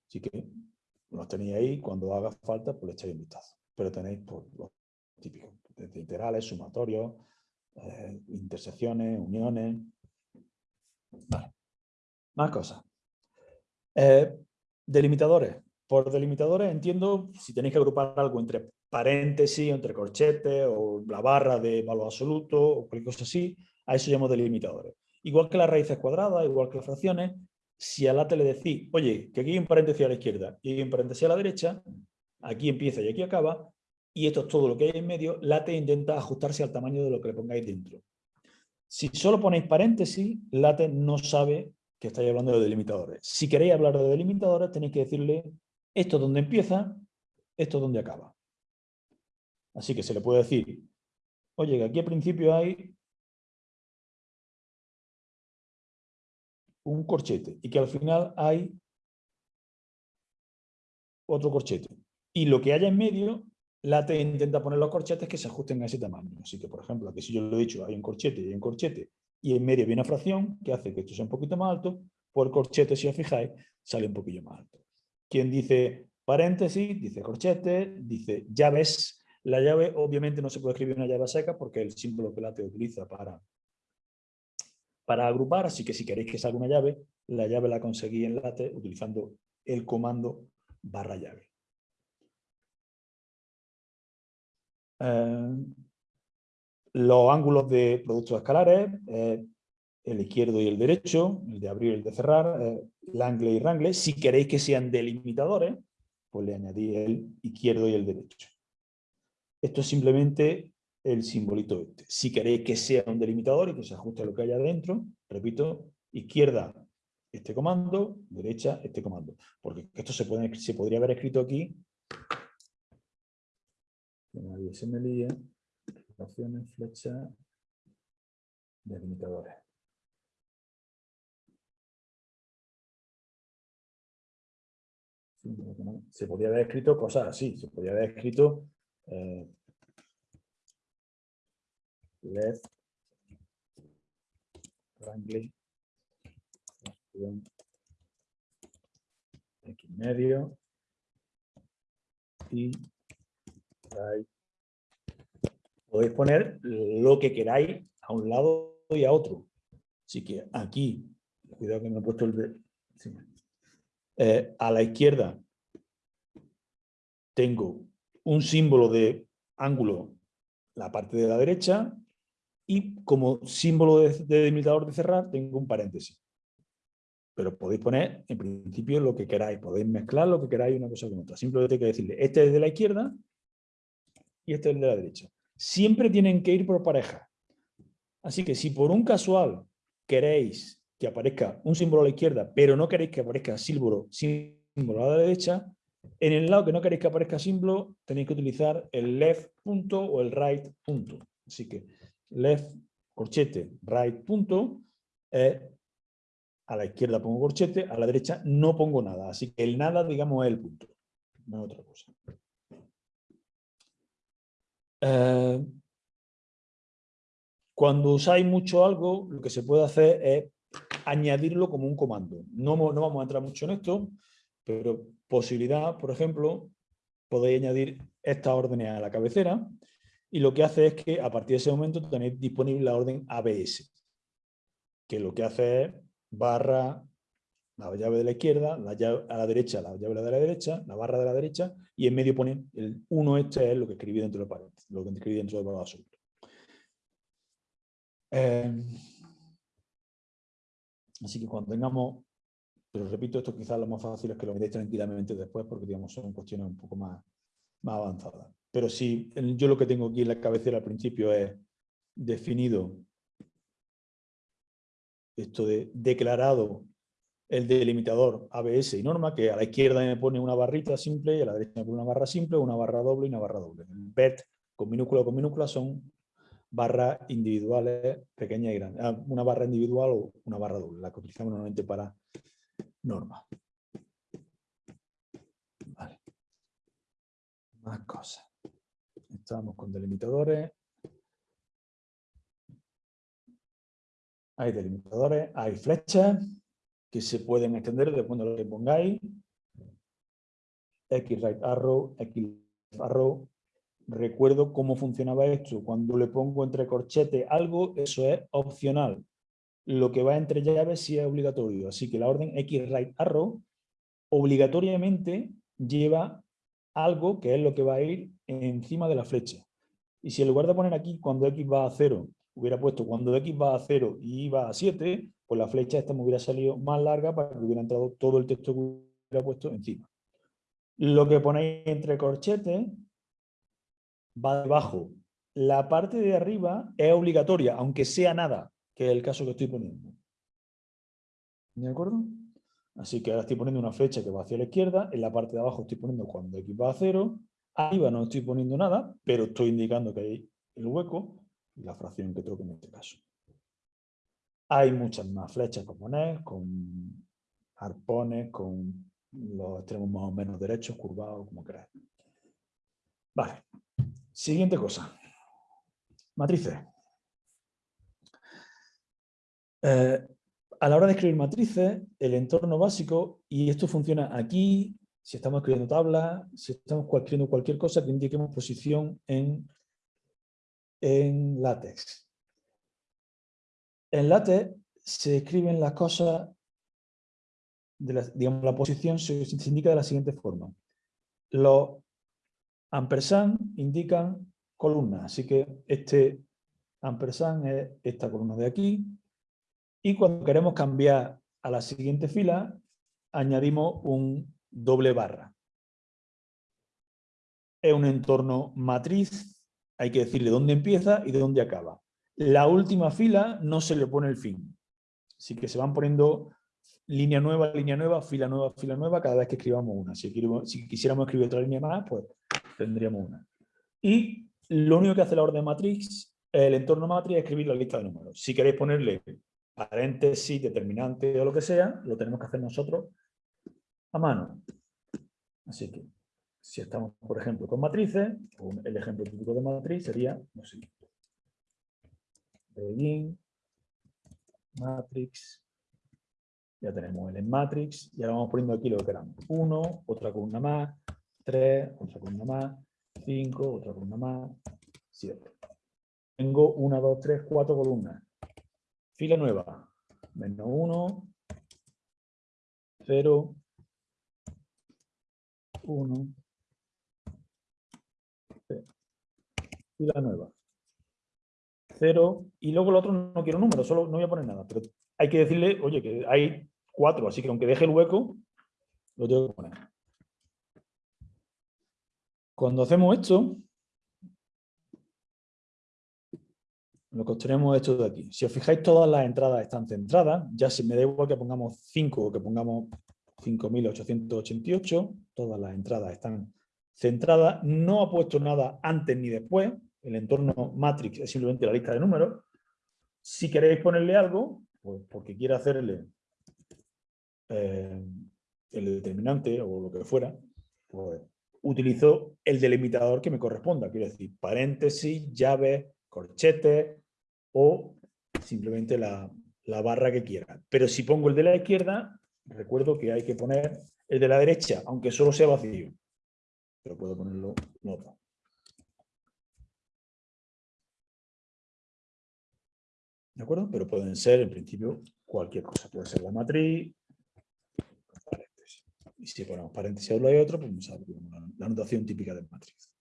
Speaker 2: Así que los tenéis ahí, cuando haga falta, pues le echáis un vistazo. Pero tenéis pues, los típicos, desde integrales, sumatorios, eh, intersecciones, uniones. Vale. Más cosas. Eh, delimitadores. Por delimitadores entiendo si tenéis que agrupar algo entre paréntesis, entre corchetes o la barra de valor absoluto o cualquier cosa así, a eso llamamos delimitadores. Igual que las raíces cuadradas, igual que las fracciones, si a late le decís, oye, que aquí hay un paréntesis a la izquierda y un paréntesis a la derecha, aquí empieza y aquí acaba, y esto es todo lo que hay en medio, late intenta ajustarse al tamaño de lo que le pongáis dentro. Si solo ponéis paréntesis, late no sabe que estáis hablando de delimitadores. Si queréis hablar de delimitadores, tenéis que decirle esto es donde empieza, esto es donde acaba. Así que se le puede decir, oye, que aquí al principio hay un corchete y que al final hay otro corchete. Y lo que haya en medio, LaTeX intenta poner los corchetes que se ajusten a ese tamaño. Así que, por ejemplo, aquí si yo lo he dicho, hay un corchete y hay un corchete, y en medio viene una fracción que hace que esto sea un poquito más alto, por corchete, si os fijáis, sale un poquillo más alto. Quien dice paréntesis, dice corchete, dice llaves. La llave, obviamente, no se puede escribir una llave seca porque el símbolo que LaTeX utiliza para, para agrupar, así que si queréis que salga una llave, la llave la conseguí en LaTeX utilizando el comando barra llave. Eh, los ángulos de productos escalares, eh, el izquierdo y el derecho, el de abrir y el de cerrar, eh, angle y rangle. Si queréis que sean delimitadores, pues le añadí el izquierdo y el derecho. Esto es simplemente el simbolito este. Si queréis que sea un delimitador y que se ajuste a lo que hay adentro, repito, izquierda este comando, derecha este comando. Porque esto se, podría haber escrito aquí. Que nadie se me líe. Opciones, flecha, delimitadores. Se podría haber escrito cosas así, se podría haber escrito eh, left, wrangling, X medio y right. Podéis poner lo que queráis a un lado y a otro. Así que aquí, cuidado que me he puesto el... Eh, a la izquierda tengo un símbolo de ángulo la parte de la derecha y como símbolo de, delimitador de cerrar tengo un paréntesis. Pero podéis poner en principio lo que queráis, podéis mezclar lo que queráis una cosa con otra. Simplemente hay que decirle, este es de la izquierda y este es de la derecha. Siempre tienen que ir por pareja. Así que si por un casual queréis que aparezca un símbolo a la izquierda, pero no queréis que aparezca símbolo, a la derecha, en el lado que no queréis que aparezca símbolo, tenéis que utilizar el left punto o el right punto. Así que left, corchete, right punto, a la izquierda pongo corchete, a la derecha no pongo nada. Así que el nada, digamos, es el punto, no es otra cosa. Eh, cuando usáis mucho algo, lo que se puede hacer es añadirlo como un comando. No, vamos a entrar mucho en esto, pero posibilidad, por ejemplo, podéis añadir estas órdenes a la cabecera y lo que hace es que a partir de ese momento tenéis disponible la orden ABS, que lo que hace es barra la llave de la izquierda, la llave a la derecha, la llave de la derecha, la barra de la derecha, y en medio pone el 1 este es lo que escribí dentro de paréntesis, lo que escribí dentro del valor absoluto. Eh, así que cuando tengamos, pero repito, esto quizás lo más fácil es que lo miréis tranquilamente después, porque digamos son cuestiones un poco más, más avanzadas. Pero si yo lo que tengo aquí en la cabecera al principio es definido esto de declarado el delimitador ABS y norma, que a la izquierda me pone una barrita simple y a la derecha me pone una barra simple, una barra doble y una barra doble. El BET con minúscula o con minúscula son barras individuales pequeñas y grandes. Ah, una barra individual o una barra doble, la que utilizamos normalmente para norma. Vale. Más cosas. Estamos con delimitadores. Hay delimitadores, hay flechas que se pueden extender depende de lo que pongáis. X right arrow, X arrow. Recuerdo cómo funcionaba esto. Cuando le pongo entre corchete algo, eso es opcional. Lo que va entre llaves sí es obligatorio. Así que la orden X right arrow obligatoriamente lleva algo que es lo que va a ir encima de la flecha. Y si en lugar de poner aquí cuando X va a 0, hubiera puesto cuando X va a 0 y va a 7, pues la flecha esta me hubiera salido más larga para que hubiera entrado todo el texto que hubiera puesto encima. Lo que ponéis entre corchetes va debajo. La parte de arriba es obligatoria, aunque sea nada, que es el caso que estoy poniendo. ¿De acuerdo? Así que ahora estoy poniendo una flecha que va hacia la izquierda, en la parte de abajo estoy poniendo cuando X va a 0, arriba no estoy poniendo nada, pero estoy indicando que hay el hueco la fracción que toque en este caso. Hay muchas más flechas con poner, con arpones, con los extremos más o menos derechos, curvados, como queráis. Vale. Siguiente cosa. Matrices. Eh, a la hora de escribir matrices, el entorno básico, y esto funciona aquí, si estamos escribiendo tablas, si estamos escribiendo cualquier cosa que indiquemos posición en, en látex. En látex se escriben las cosas, de la, digamos, la posición se, se indica de la siguiente forma. Los ampersand indican columnas, así que este ampersand es esta columna de aquí, y cuando queremos cambiar a la siguiente fila, añadimos un doble barra. Es un entorno matriz, hay que decirle dónde empieza y de dónde acaba. La última fila no se le pone el fin. Así que se van poniendo línea nueva, línea nueva, fila nueva, fila nueva, cada vez que escribamos una. Si, si quisiéramos escribir otra línea más, pues tendríamos una. Y lo único que hace la orden matriz, el entorno matriz, es escribir la lista de números. Si queréis ponerle paréntesis, determinante o lo que sea, lo tenemos que hacer nosotros a mano. Así que, si estamos, por ejemplo, con matrices, el ejemplo típico de matriz sería lo siguiente. Begin, matrix, ya tenemos el en matrix, y ahora vamos poniendo aquí lo que queramos. 1, otra columna más, 3, otra columna más, 5, otra columna más, 7. Tengo 1, 2, 3, 4 columnas. Fila nueva. Menos 1, 0, 1, Fila nueva. 0, y luego el otro no quiero número, solo no voy a poner nada, pero hay que decirle, oye, que hay 4, así que aunque deje el hueco, lo tengo que poner. Cuando hacemos esto, lo que obtenemos es esto de aquí. Si os fijáis, todas las entradas están centradas. Ya si me da igual que pongamos 5 o que pongamos 5888, todas las entradas están centradas. No ha puesto nada antes ni después. El entorno matrix es simplemente la lista de números. Si queréis ponerle algo, pues porque quiere hacerle eh, el determinante o lo que fuera, pues utilizo el delimitador que me corresponda. Quiero decir, paréntesis, llave, corchete, o simplemente la, barra que quiera. Pero si pongo el de la izquierda, recuerdo que hay que poner el de la derecha, aunque solo sea vacío. Pero puedo ponerlo en ¿De acuerdo? Pero pueden ser, en principio, cualquier cosa. Puede ser la matriz, Y si ponemos paréntesis a uno y otro, pues la notación típica de matriz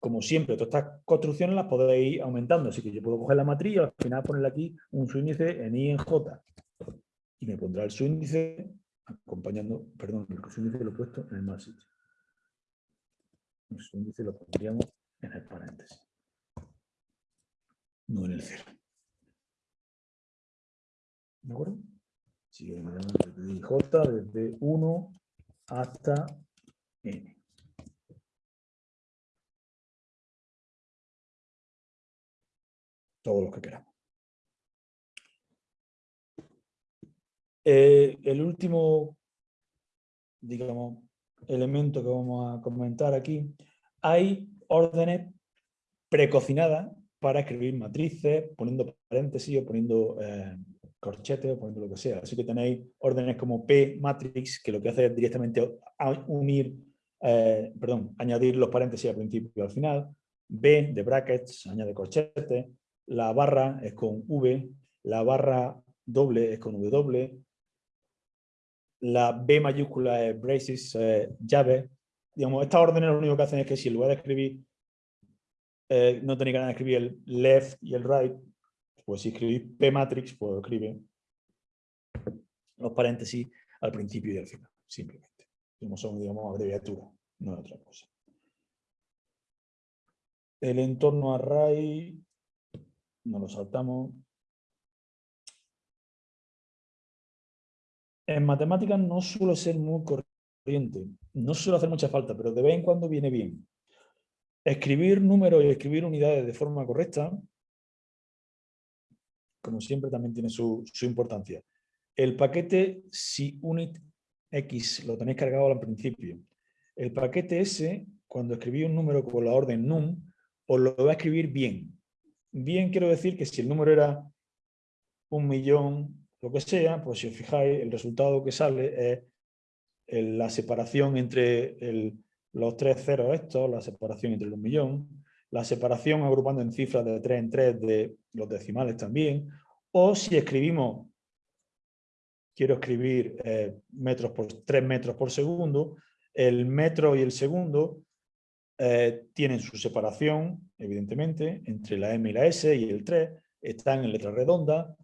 Speaker 2: como siempre, todas estas construcciones las podéis ir aumentando. Así que yo puedo coger la matriz y al final ponerle aquí un subíndice en I en J. Y me pondrá el subíndice acompañando, perdón, el subíndice lo he puesto en el mal sitio. El subíndice lo pondríamos en el paréntesis. No en el cero. ¿De acuerdo? Sigue desde J, desde 1 hasta N. todos los que queramos. Eh, el último, digamos, elemento que vamos a comentar aquí, hay órdenes precocinadas para escribir matrices, poniendo paréntesis o poniendo eh, corchetes o poniendo lo que sea. Así que tenéis órdenes como P matrix, que lo que hace es directamente unir, eh, perdón, añadir los paréntesis al principio y al final. B de brackets, añade corchetes la barra es con V, la barra doble es con W, la B mayúscula es braces, llave. Digamos, estas órdenes lo único que hacen es que si en lugar de escribir, eh, no tenéis ganas de escribir el left y el right, pues si escribís P matrix, pues escribe los paréntesis al principio y al final, simplemente. son, digamos, abreviaturas, no es otra cosa. El entorno array no lo saltamos. En matemáticas no suele ser muy corriente, no suele hacer mucha falta, pero de vez en cuando viene bien. Escribir números y escribir unidades de forma correcta como siempre, también tiene su, importancia. El paquete, si unit x lo tenéis cargado al principio, el paquete S, cuando escribí un número con la orden num, os lo va a escribir bien. Bien quiero decir que si el número era un millón, lo que sea, pues si os fijáis, el resultado que sale es la separación entre los tres ceros estos, la separación entre el un millón, la separación agrupando en cifras de 3 en 3 de los decimales también, o si escribimos, quiero escribir eh, metros por 3 metros por segundo, el metro y el segundo eh, tienen su separación, evidentemente, entre la M y la S y el 3, están en letra redonda,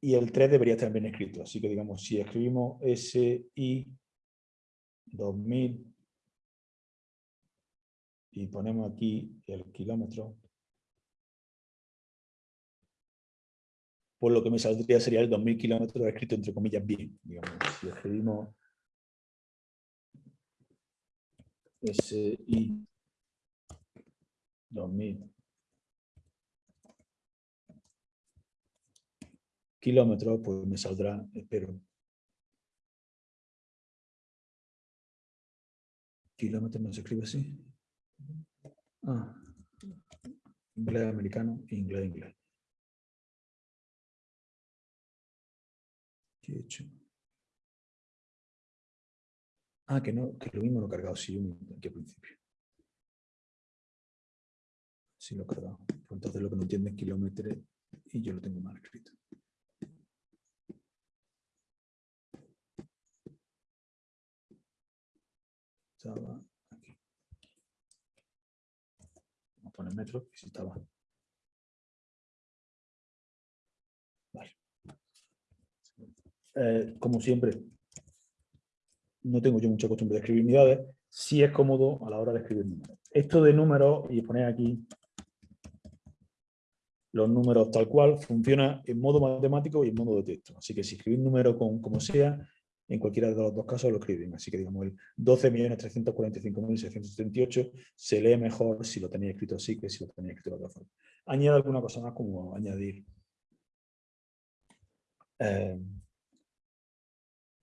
Speaker 2: y el 3 debería estar bien escrito. Así que digamos, si escribimos SI 2000 y ponemos aquí el kilómetro, pues lo que me saldría sería el 2000 kilómetros escrito entre comillas bien. Digamos, si escribimos SI 2000 kilómetros, pues me saldrá, espero. Kilómetros no se escribe así. Ah, inglés americano inglés inglés. ¿Qué he hecho? Ah, que no, que lo mismo lo he cargado sí, aquí al principio. Sí lo he cargado. Entonces lo que no entiende es kilómetros y yo lo tengo mal escrito. Estaba a poner metro, estaba. Vale. Eh, como siempre, no tengo yo mucha costumbre de escribir unidades, si es cómodo a la hora de escribir números. Esto de números, y poner aquí los números tal cual, funciona en modo matemático y en modo de texto. Así que si escribís número con como sea, en cualquiera de los dos casos lo escriben. Así que digamos el 12.345.678 se lee mejor si lo tenéis escrito así que si lo tenéis escrito de otra forma. Añado alguna cosa más como añadir eh,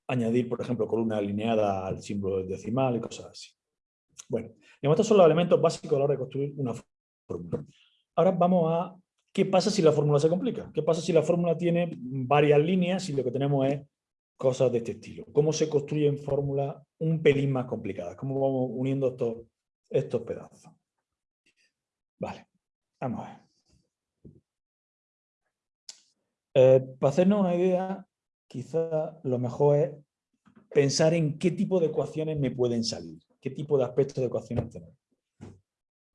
Speaker 2: añadir, por ejemplo, columna alineada al símbolo decimal y cosas así. Bueno, estos son los elementos básicos a la hora de construir una fórmula. Ahora vamos a qué pasa si la fórmula se complica. ¿Qué pasa si la fórmula tiene varias líneas y lo que tenemos es cosas de este estilo. ¿Cómo se construyen fórmulas un pelín más complicadas? ¿Cómo vamos uniendo estos, pedazos? Vale, vamos a ver. Eh, para hacernos una idea, quizá lo mejor es pensar en qué tipo de ecuaciones me pueden salir, qué tipo de aspectos de ecuaciones tenemos.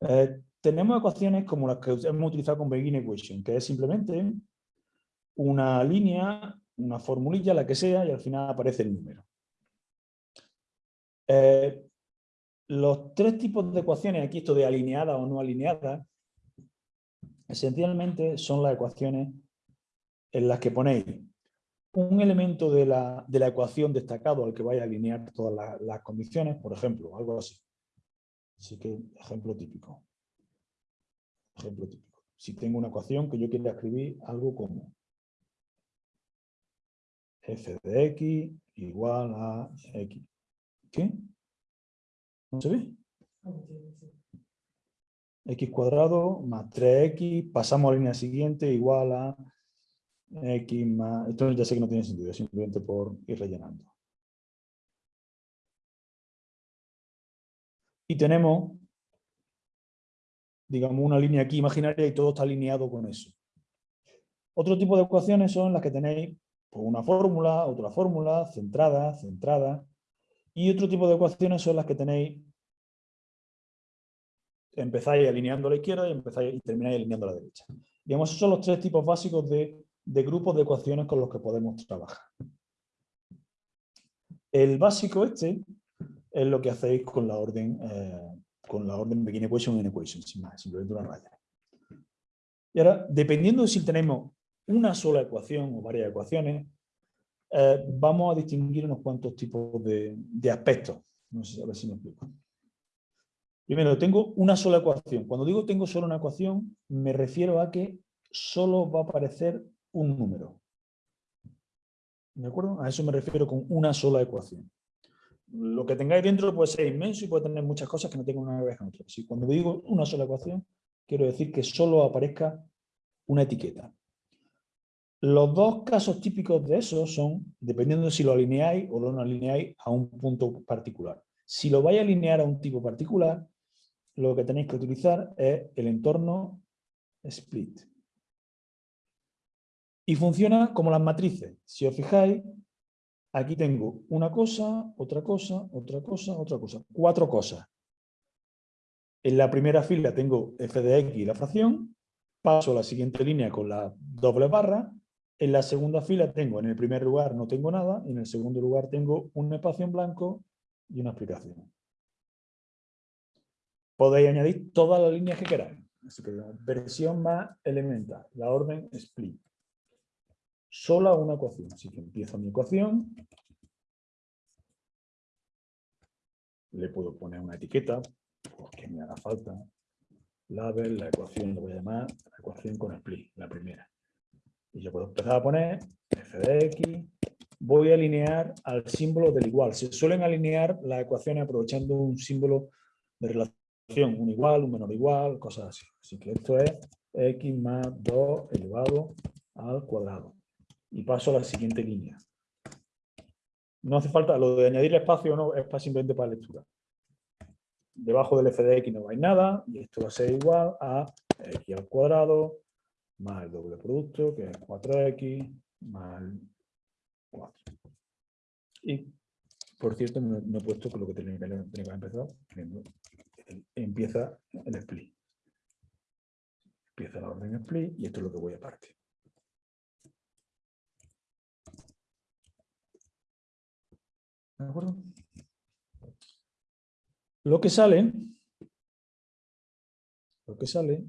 Speaker 2: Eh, tenemos ecuaciones como las que hemos utilizado con Begin Equation, que es simplemente una línea una formulilla, la que sea, y al final aparece el número. Eh, los tres tipos de ecuaciones, aquí esto de alineada o no alineada, esencialmente son las ecuaciones en las que ponéis un elemento de la, ecuación destacado al que vaya a alinear todas las, las condiciones, por ejemplo, algo así. Así que, ejemplo típico. Ejemplo típico. Si tengo una ecuación que yo quiera escribir algo como f de x igual a x. ¿Qué? ¿No se ve? x cuadrado más 3x, pasamos a la línea siguiente, igual a x más... Esto ya sé que no tiene sentido, simplemente por ir rellenando. Y tenemos, digamos, una línea aquí imaginaria y todo está alineado con eso. Otro tipo de ecuaciones son las que tenéis por una fórmula, otra fórmula, centrada, centrada. Y otro tipo de ecuaciones son las que tenéis, empezáis alineando a la izquierda y, empezáis, y termináis alineando a la derecha. Digamos, esos son los tres tipos básicos de, grupos de ecuaciones con los que podemos trabajar. El básico este es lo que hacéis con la orden, eh, con la orden begin equation en equation, sin más, simplemente una raya. Y ahora, dependiendo de si tenemos una sola ecuación o varias ecuaciones, eh, vamos a distinguir unos cuantos tipos de, aspectos. No sé a ver si me explico. Primero, tengo una sola ecuación. Cuando digo tengo solo una ecuación, me refiero a que solo va a aparecer un número. ¿De acuerdo? A eso me refiero con una sola ecuación. Lo que tengáis dentro puede ser inmenso y puede tener muchas cosas que no tengan una ver con otra. Si cuando digo una sola ecuación, quiero decir que solo aparezca una etiqueta. Los dos casos típicos de eso son, dependiendo de si lo alineáis o no lo alineáis a un punto particular. Si lo vais a alinear a un tipo particular, lo que tenéis que utilizar es el entorno split. Y funciona como las matrices. Si os fijáis, aquí tengo una cosa, otra cosa, otra cosa, otra cosa. Cuatro cosas. En la primera fila tengo f de x y la fracción, paso a la siguiente línea con la doble barra, en la segunda fila tengo, en el primer lugar no tengo nada, y en el segundo lugar tengo un espacio en blanco y una explicación. Podéis añadir todas las líneas que queráis. Así que la versión más elemental, la orden split. Solo una ecuación. Así que empiezo mi ecuación. Le puedo poner una etiqueta, porque me haga falta. Label, la ecuación lo voy a llamar la ecuación con split, la primera. Y yo puedo empezar a poner f de x. Voy a alinear al símbolo del igual. Se suelen alinear las ecuaciones aprovechando un símbolo de relación, un igual, un menor igual, cosas así. Así que esto es x más 2 elevado al cuadrado. Y paso a la siguiente línea. No hace falta, lo de añadir espacio no es simplemente para lectura. Debajo del f de x no hay nada y esto va a ser igual a x al cuadrado más el doble producto, que es 4x, más 4. Y, por cierto, no, he puesto que lo que tenía que, haber empezado, empieza el split. Empieza la orden split y esto es lo que voy a partir. ¿De acuerdo? Lo que sale, lo que sale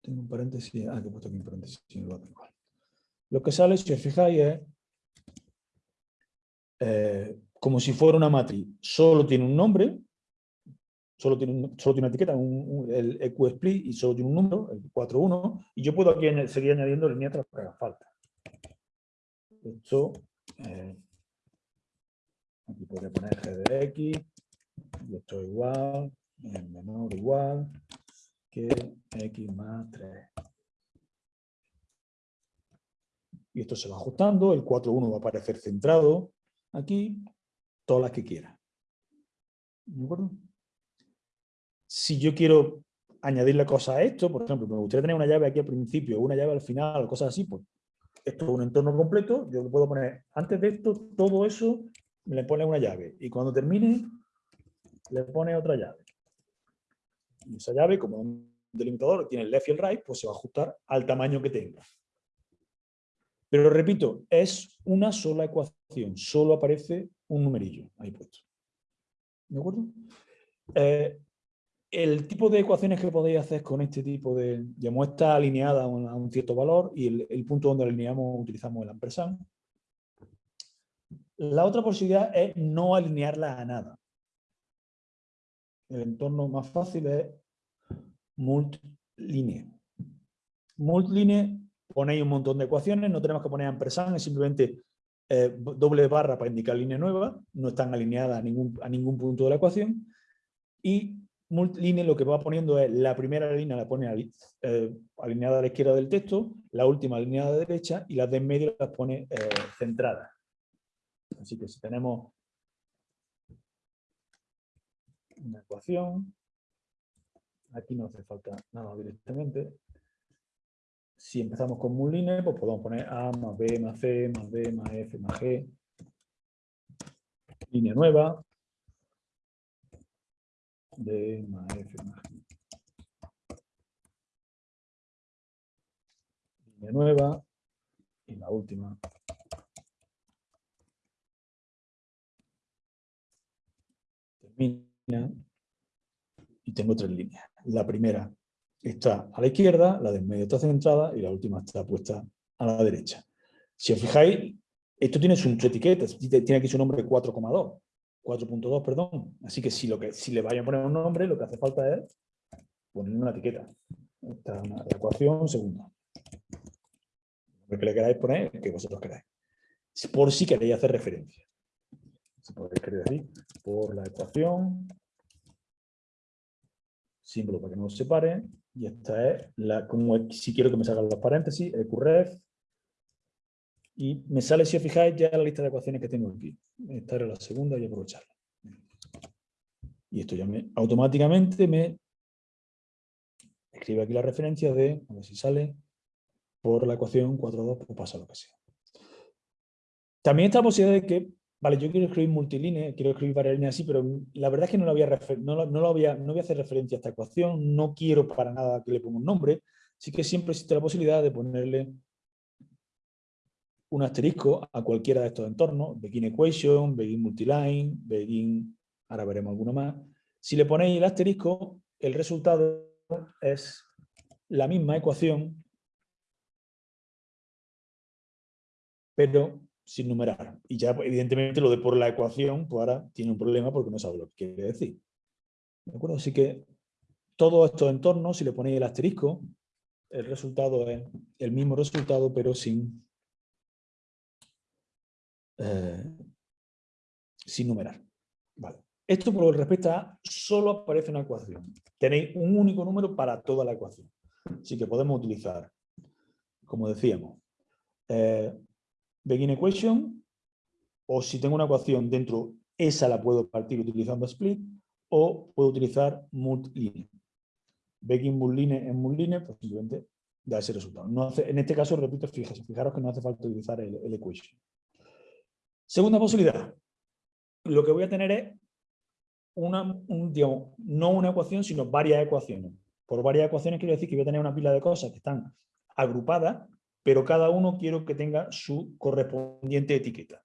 Speaker 2: tengo un paréntesis. Ah, que he puesto aquí un paréntesis. lo, que sale, si os fijáis, es eh, como si fuera una matriz. Solo tiene un nombre, solo tiene, solo tiene una etiqueta, el EQSplit, y solo tiene un número, el 41, y yo puedo aquí seguir añadiendo líneas tras que haga falta. Esto, eh, aquí podría poner g de x, y esto igual, en menor igual, que x más 3. Y esto se va ajustando, el 4.1 va a aparecer centrado aquí, todas las que quiera. ¿De acuerdo? Si yo quiero añadirle cosas a esto, por ejemplo, me gustaría tener una llave aquí al principio, una llave al final, cosas así, pues esto es un entorno completo, yo puedo poner, antes de esto, todo eso, le pone una llave, y cuando termine, le pone otra llave esa llave, como un delimitador tiene el left y el right, pues se va a ajustar al tamaño que tenga. Pero repito, es una sola ecuación, solo aparece un numerillo ahí puesto. ¿De acuerdo? Eh, el tipo de ecuaciones que podéis hacer con este tipo de... Ya está alineada a un, cierto valor y el, punto donde alineamos utilizamos el ampersand. La otra posibilidad es no alinearla a nada el entorno más fácil es multline. Multline ponéis un montón de ecuaciones, no tenemos que poner ampersand, es simplemente eh, doble barra para indicar línea nueva, no están alineadas a ningún, a ningún punto de la ecuación. Y multline lo que va poniendo es la primera línea la pone eh, alineada a la izquierda del texto, la última alineada a la derecha y las de en medio las pone eh, centradas. Así que si tenemos una ecuación. Aquí no hace falta nada directamente. Si empezamos con mulline, pues podemos poner A más B más C más D más F más G. Línea nueva. D más F más G. Línea nueva. Y la última. Termina y tengo tres líneas. La primera está a la izquierda, la del medio está centrada y la última está puesta a la derecha. Si os fijáis, esto tiene su etiqueta, tiene aquí su nombre 4,2, 4.2, perdón. Así que si, lo que si le vayan a poner un nombre, lo que hace falta es poner una etiqueta. Esta es la ecuación segunda. que le queráis poner que vosotros queráis. Por si queréis hacer referencia. Si podéis querer decir, por la ecuación, símbolo para que no os separe, y esta es la, como si quiero que me salgan los paréntesis, eqref, y me sale, si os fijáis, ya la lista de ecuaciones que tengo aquí. Esta era la segunda y aprovecharla. Y esto ya me, automáticamente me escribe aquí la referencia de, a ver si sale, por la ecuación 4,2, pues pasa lo que sea. También está la posibilidad de que, vale, yo quiero escribir multilínea, quiero escribir varias líneas así, pero la verdad es que no, lo voy a no, no, lo voy a, no voy a hacer referencia a esta ecuación, no quiero para nada que le ponga un nombre, así que siempre existe la posibilidad de ponerle un asterisco a cualquiera de estos entornos, begin equation, begin multiline, begin, ahora veremos alguno más. Si le ponéis el asterisco, el resultado es la misma ecuación, pero sin numerar. Y ya, evidentemente, lo de por la ecuación, pues ahora tiene un problema porque no sabe lo que quiere decir. ¿De acuerdo? Así que todos estos entornos, si le ponéis el asterisco, el resultado es el mismo resultado, pero sin, eh, sin numerar. Vale. Esto por lo que respecta a solo aparece una ecuación. Tenéis un único número para toda la ecuación. Así que podemos utilizar, como decíamos, eh, begin equation, o si tengo una ecuación dentro, esa la puedo partir utilizando split, o puedo utilizar multline. Begin multline en multline, pues simplemente da ese resultado. No hace, en este caso, repito, fijaros, fijaros que no hace falta utilizar el, el equation. Segunda posibilidad. Lo que voy a tener es una, un, digamos, no una ecuación, sino varias ecuaciones. Por varias ecuaciones quiero decir que voy a tener una pila de cosas que están agrupadas pero cada uno quiero que tenga su correspondiente etiqueta.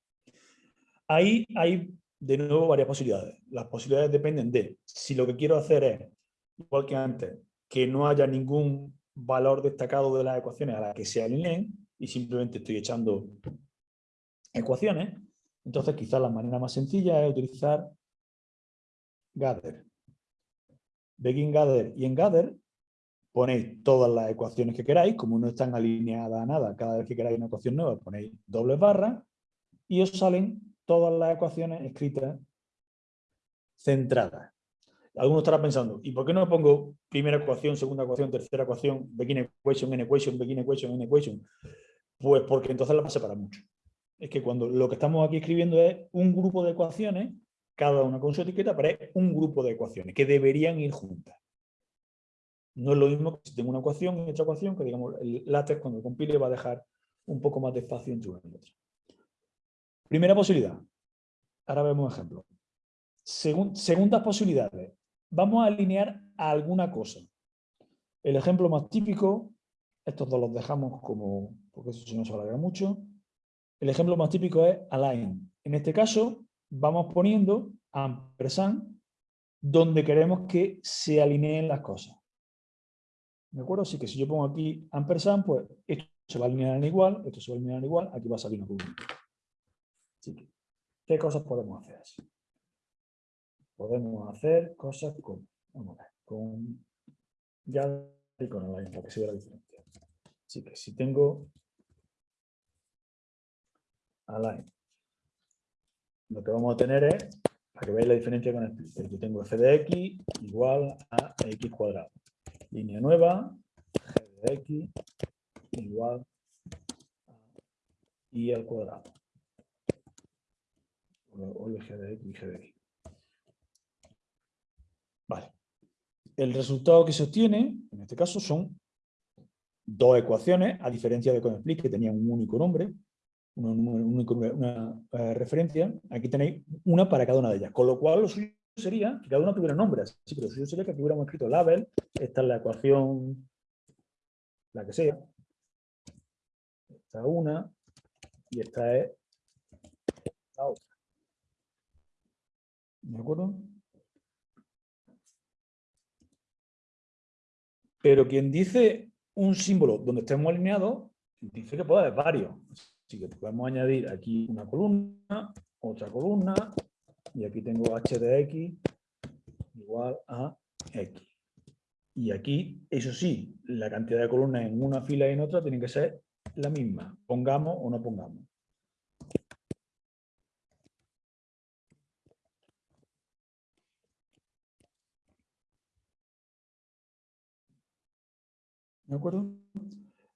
Speaker 2: Ahí hay de nuevo varias posibilidades. Las posibilidades dependen de si lo que quiero hacer es, igual que antes, que no haya ningún valor destacado de las ecuaciones a las que se alineen y simplemente estoy echando ecuaciones, entonces quizás la manera más sencilla es utilizar gather. Begin gather y en gather ponéis todas las ecuaciones que queráis, como no están alineadas a nada, cada vez que queráis una ecuación nueva ponéis doble barra y os salen todas las ecuaciones escritas centradas. Algunos estarán pensando, ¿y por qué no pongo primera ecuación, segunda ecuación, tercera ecuación, begin equation, n equation, begin equation, n equation? Pues porque entonces la va a separar mucho. Es que cuando lo que estamos aquí escribiendo es un grupo de ecuaciones, cada una con su etiqueta, pero es un grupo de ecuaciones que deberían ir juntas. No es lo mismo que si tengo una ecuación y otra ecuación, que digamos el látex cuando compile va a dejar un poco más de espacio entre una y otra. Primera posibilidad. Ahora vemos un ejemplo. segundas posibilidades. Vamos a alinear a alguna cosa. El ejemplo más típico, estos dos los dejamos como, porque eso se alarga mucho. El ejemplo más típico es align. En este caso, vamos poniendo ampersand donde queremos que se alineen las cosas. ¿De acuerdo? Así que si yo pongo aquí ampersand, pues esto se va a alinear en igual, esto se va a alinear en igual, aquí va a salir una columna. Así que, ¿qué cosas podemos hacer así? Podemos hacer cosas con, vamos a ver, con ya y con align, para que se vea la diferencia. Así que si tengo align, lo que vamos a tener es, para que veáis la diferencia con el yo tengo f de x igual a x cuadrado línea nueva, g de x igual a y al cuadrado. O g de x y g de x. Vale. El resultado que se obtiene, en este caso, son dos ecuaciones, a diferencia de con split, que tenía un único nombre, una, eh, referencia. Aquí tenéis una para cada una de ellas. Con lo cual, lo suyo sería que cada uno tuviera nombres. Sí, pero lo suyo sería que aquí hubiéramos escrito label, esta es la ecuación, la que sea. Esta una, y esta es la otra. ¿De acuerdo? Pero quien dice un símbolo donde estemos alineados, dice que puede haber varios. Así que podemos añadir aquí una columna, otra columna, y aquí tengo h de x igual a x. Y aquí, eso sí, la cantidad de columnas en una fila y en otra tienen que ser la misma, pongamos o no pongamos. ¿De acuerdo?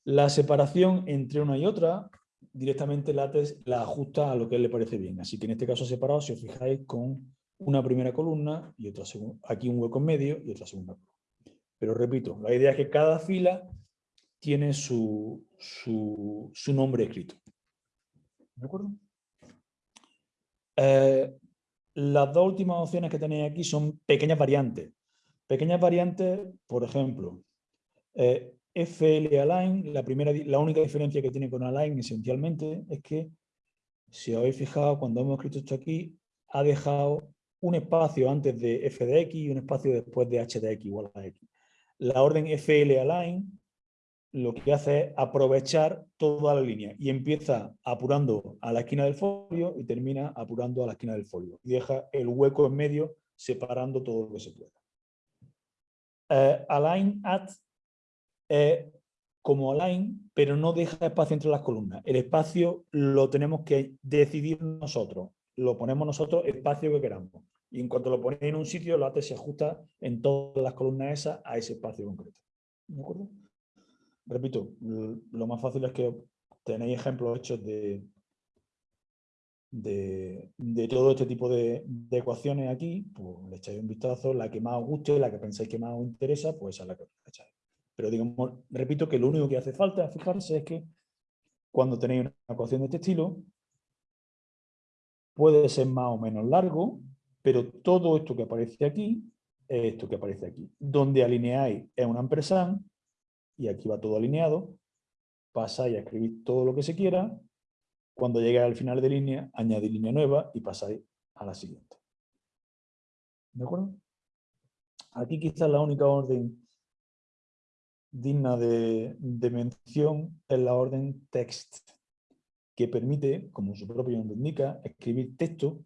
Speaker 2: La separación entre una y otra, directamente LaTeX la ajusta a lo que le parece bien. Así que en este caso separado, si os fijáis, con una primera columna y otra segunda, aquí un hueco en medio y otra segunda columna. Pero repito, la idea es que cada fila tiene su, su, nombre escrito. ¿De acuerdo? Eh, las dos últimas opciones que tenéis aquí son pequeñas variantes. Pequeñas variantes, por ejemplo, eh, FL Align, la, primera, la única diferencia que tiene con Align esencialmente es que, si habéis fijado, cuando hemos escrito esto aquí, ha dejado un espacio antes de f de x y un espacio después de h de x igual a x. La orden FL Align lo que hace es aprovechar toda la línea y empieza apurando a la esquina del folio y termina apurando a la esquina del folio y deja el hueco en medio separando todo lo que se pueda. Eh, align at es como align, pero no deja espacio entre las columnas. El espacio lo tenemos que decidir nosotros. Lo ponemos nosotros espacio que queramos. Y en cuanto lo ponéis en un sitio, la AT se ajusta en todas las columnas esas a ese espacio concreto. ¿De acuerdo? Repito, lo más fácil es que tenéis ejemplos hechos de, de, todo este tipo de, ecuaciones aquí, pues le echáis un vistazo, la que más os guste, la que pensáis que más os interesa, pues esa es la que echáis. Pero digamos, repito que lo único que hace falta fijarse es que cuando tenéis una ecuación de este estilo, puede ser más o menos largo, pero todo esto que aparece aquí es esto que aparece aquí. Donde alineáis es un ampersand, y aquí va todo alineado, pasáis a escribir todo lo que se quiera, cuando llegue al final de línea, añadís línea nueva y pasáis a la siguiente. ¿De acuerdo? Aquí quizás la única orden digna de, mención es la orden text, que permite, como su propio nombre indica, escribir texto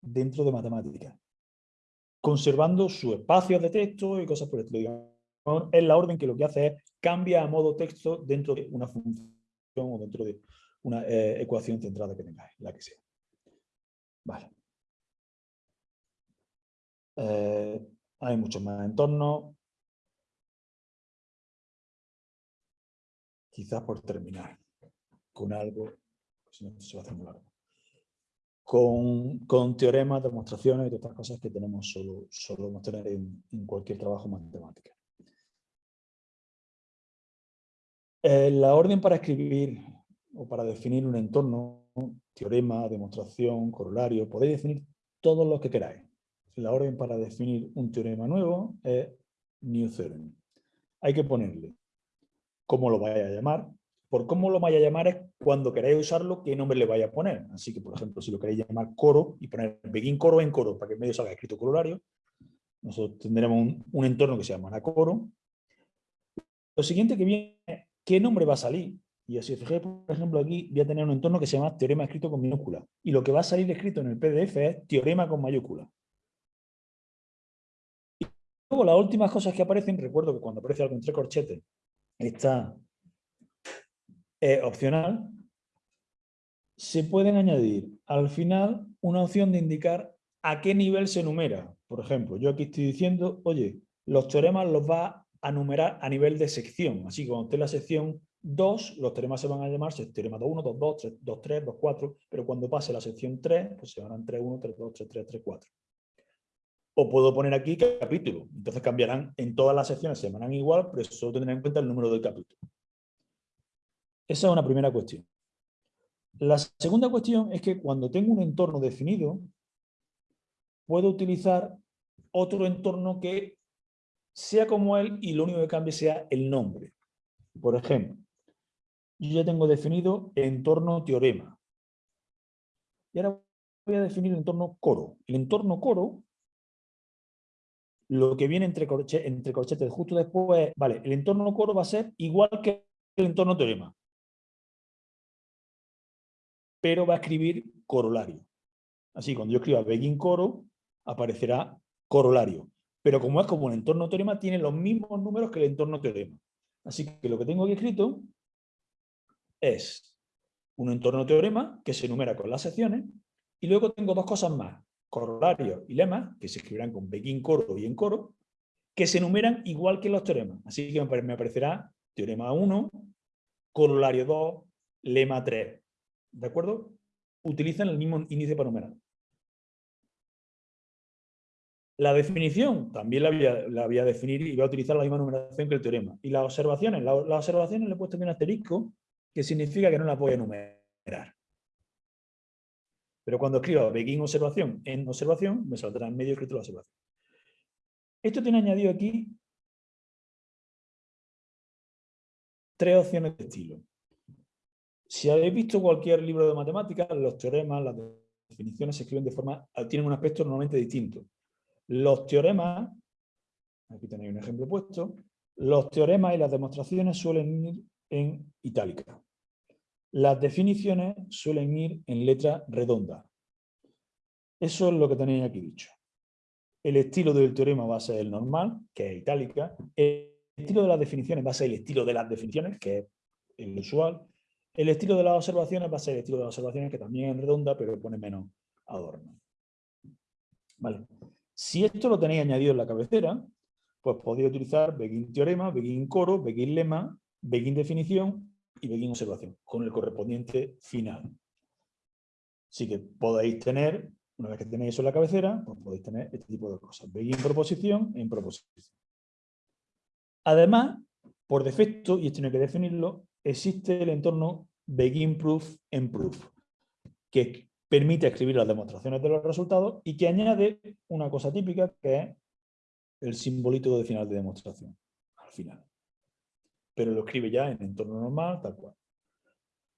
Speaker 2: dentro de matemáticas, conservando su espacio de texto y cosas por el estilo es la orden que lo que hace es cambia a modo texto dentro de una función o dentro de una eh, ecuación centrada que tengáis, la que sea. Vale. Eh, hay muchos más entornos. Quizás por terminar con algo, si no se va a hacer muy largo. Con, con, teoremas, demostraciones y otras cosas que tenemos solo, solo tener en, en cualquier trabajo matemático. Eh, la orden para escribir o para definir un entorno, teorema, demostración, corolario, podéis definir todos los que queráis. La orden para definir un teorema nuevo es new theorem. Hay que ponerle cómo lo vaya a llamar. Por cómo lo vaya a llamar es cuando queráis usarlo, qué nombre le vaya a poner. Así que, por ejemplo, si lo queréis llamar coro y poner begin coro en coro para que en medio salga escrito corolario, nosotros tendremos un, entorno que se llamará coro. Lo siguiente que viene ¿Qué nombre va a salir? Y si os fijáis, por ejemplo, aquí voy a tener un entorno que se llama teorema escrito con minúscula. Y lo que va a salir escrito en el PDF es teorema con mayúscula. Y luego las últimas cosas que aparecen, recuerdo que cuando aparece algo entre corchetes, está eh, opcional, se pueden añadir al final una opción de indicar a qué nivel se enumera. Por ejemplo, yo aquí estoy diciendo, oye, los teoremas los va a numerar a nivel de sección. Así que cuando esté en la sección 2, los teoremas se van a llamar teorema 2.1, 2.2, 2.3, 2.4, pero cuando pase la sección 3, pues se llamarán 3.1, 3.2, 3.3, 3.4. O puedo poner aquí capítulo. Entonces cambiarán, en todas las secciones se llamarán igual, pero solo tendrán en cuenta el número del capítulo. Esa es una primera cuestión. La segunda cuestión es que cuando tengo un entorno definido, puedo utilizar otro entorno que sea como él y lo único que cambie sea el nombre. Por ejemplo, yo ya tengo definido entorno teorema. Y ahora voy a definir el entorno coro. El entorno coro, lo que viene entre, corchetes justo después, vale, el entorno coro va a ser igual que el entorno teorema. Pero va a escribir corolario. Así, cuando yo escriba begin coro, aparecerá corolario pero como es como un entorno teorema, tiene los mismos números que el entorno teorema. Así que lo que tengo aquí escrito es un entorno teorema que se enumera con las secciones y luego tengo dos cosas más, corolarios y lemas, que se escribirán con begin coro y en coro, que se enumeran igual que los teoremas. Así que me aparecerá teorema 1, corolario 2, lema 3. ¿De acuerdo? Utilizan el mismo índice para numerar. La definición también la voy, a, definir y voy a utilizar la misma numeración que el teorema. Y las observaciones, las observaciones le he puesto un asterisco que significa que no las voy a enumerar. Pero cuando escriba begin observación en observación, me saldrá en medio escrito la observación. Esto tiene añadido aquí tres opciones de estilo. Si habéis visto cualquier libro de matemáticas, los teoremas, las definiciones se escriben de forma, tienen un aspecto normalmente distinto. Los teoremas, aquí tenéis un ejemplo puesto, los teoremas y las demostraciones suelen ir en itálica. Las definiciones suelen ir en letra redonda. Eso es lo que tenéis aquí dicho. El estilo del teorema va a ser el normal, que es itálica. El estilo de las definiciones va a ser el estilo de las definiciones, que es el usual. El estilo de las observaciones va a ser el estilo de las observaciones, que también es redonda, pero pone menos adorno. Vale. Si esto lo tenéis añadido en la cabecera, pues podéis utilizar begin teorema, begin coro, begin lema, begin definición y begin observación, con el correspondiente final. Así que podéis tener, una vez que tenéis eso en la cabecera, pues podéis tener este tipo de cosas. Begin proposición en proposición. Además, por defecto, y esto no hay que definirlo, existe el entorno begin proof en proof, que permite escribir las demostraciones de los resultados y que añade una cosa típica que es el simbolito de final de demostración, al final. Pero lo escribe ya en entorno normal, tal cual.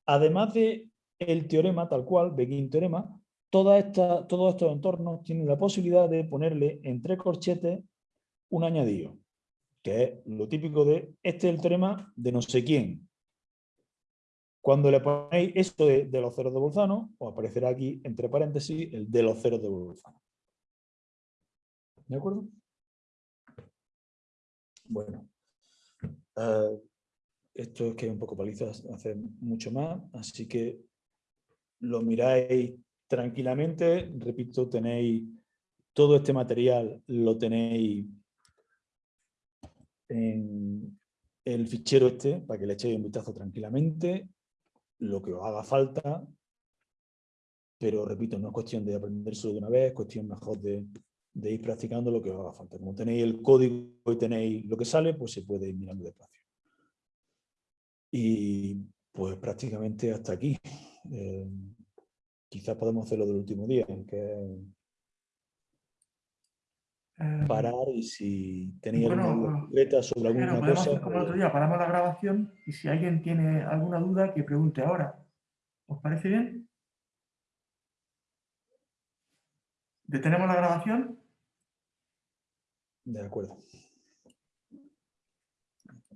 Speaker 2: Además de el teorema tal cual, begin teorema, toda esta, todos estos entornos tienen la posibilidad de ponerle entre corchetes un añadido, que es lo típico de este es el teorema de no sé quién, cuando le ponéis esto de, los ceros de Bolzano, os aparecerá aquí, entre paréntesis, el de los ceros de Bolzano. ¿De acuerdo? Bueno. Eh, esto es que es un poco paliza hacer mucho más, así que lo miráis tranquilamente. Repito, tenéis todo este material, lo tenéis en el fichero este, para que le echéis un vistazo tranquilamente lo que os haga falta, pero repito, no es cuestión de aprender solo de una vez, es cuestión mejor de, ir practicando lo que os haga falta. Como tenéis el código y tenéis lo que sale, pues se puede ir mirando despacio. Y pues prácticamente hasta aquí. Eh, quizás podemos hacerlo del último día, que Em, parar y si tenéis alguna duda sobre alguna cosa...
Speaker 1: como el otro día, paramos la grabación y si alguien tiene alguna duda, que pregunte ahora. ¿Os parece bien? ¿Detenemos la grabación?
Speaker 2: De acuerdo.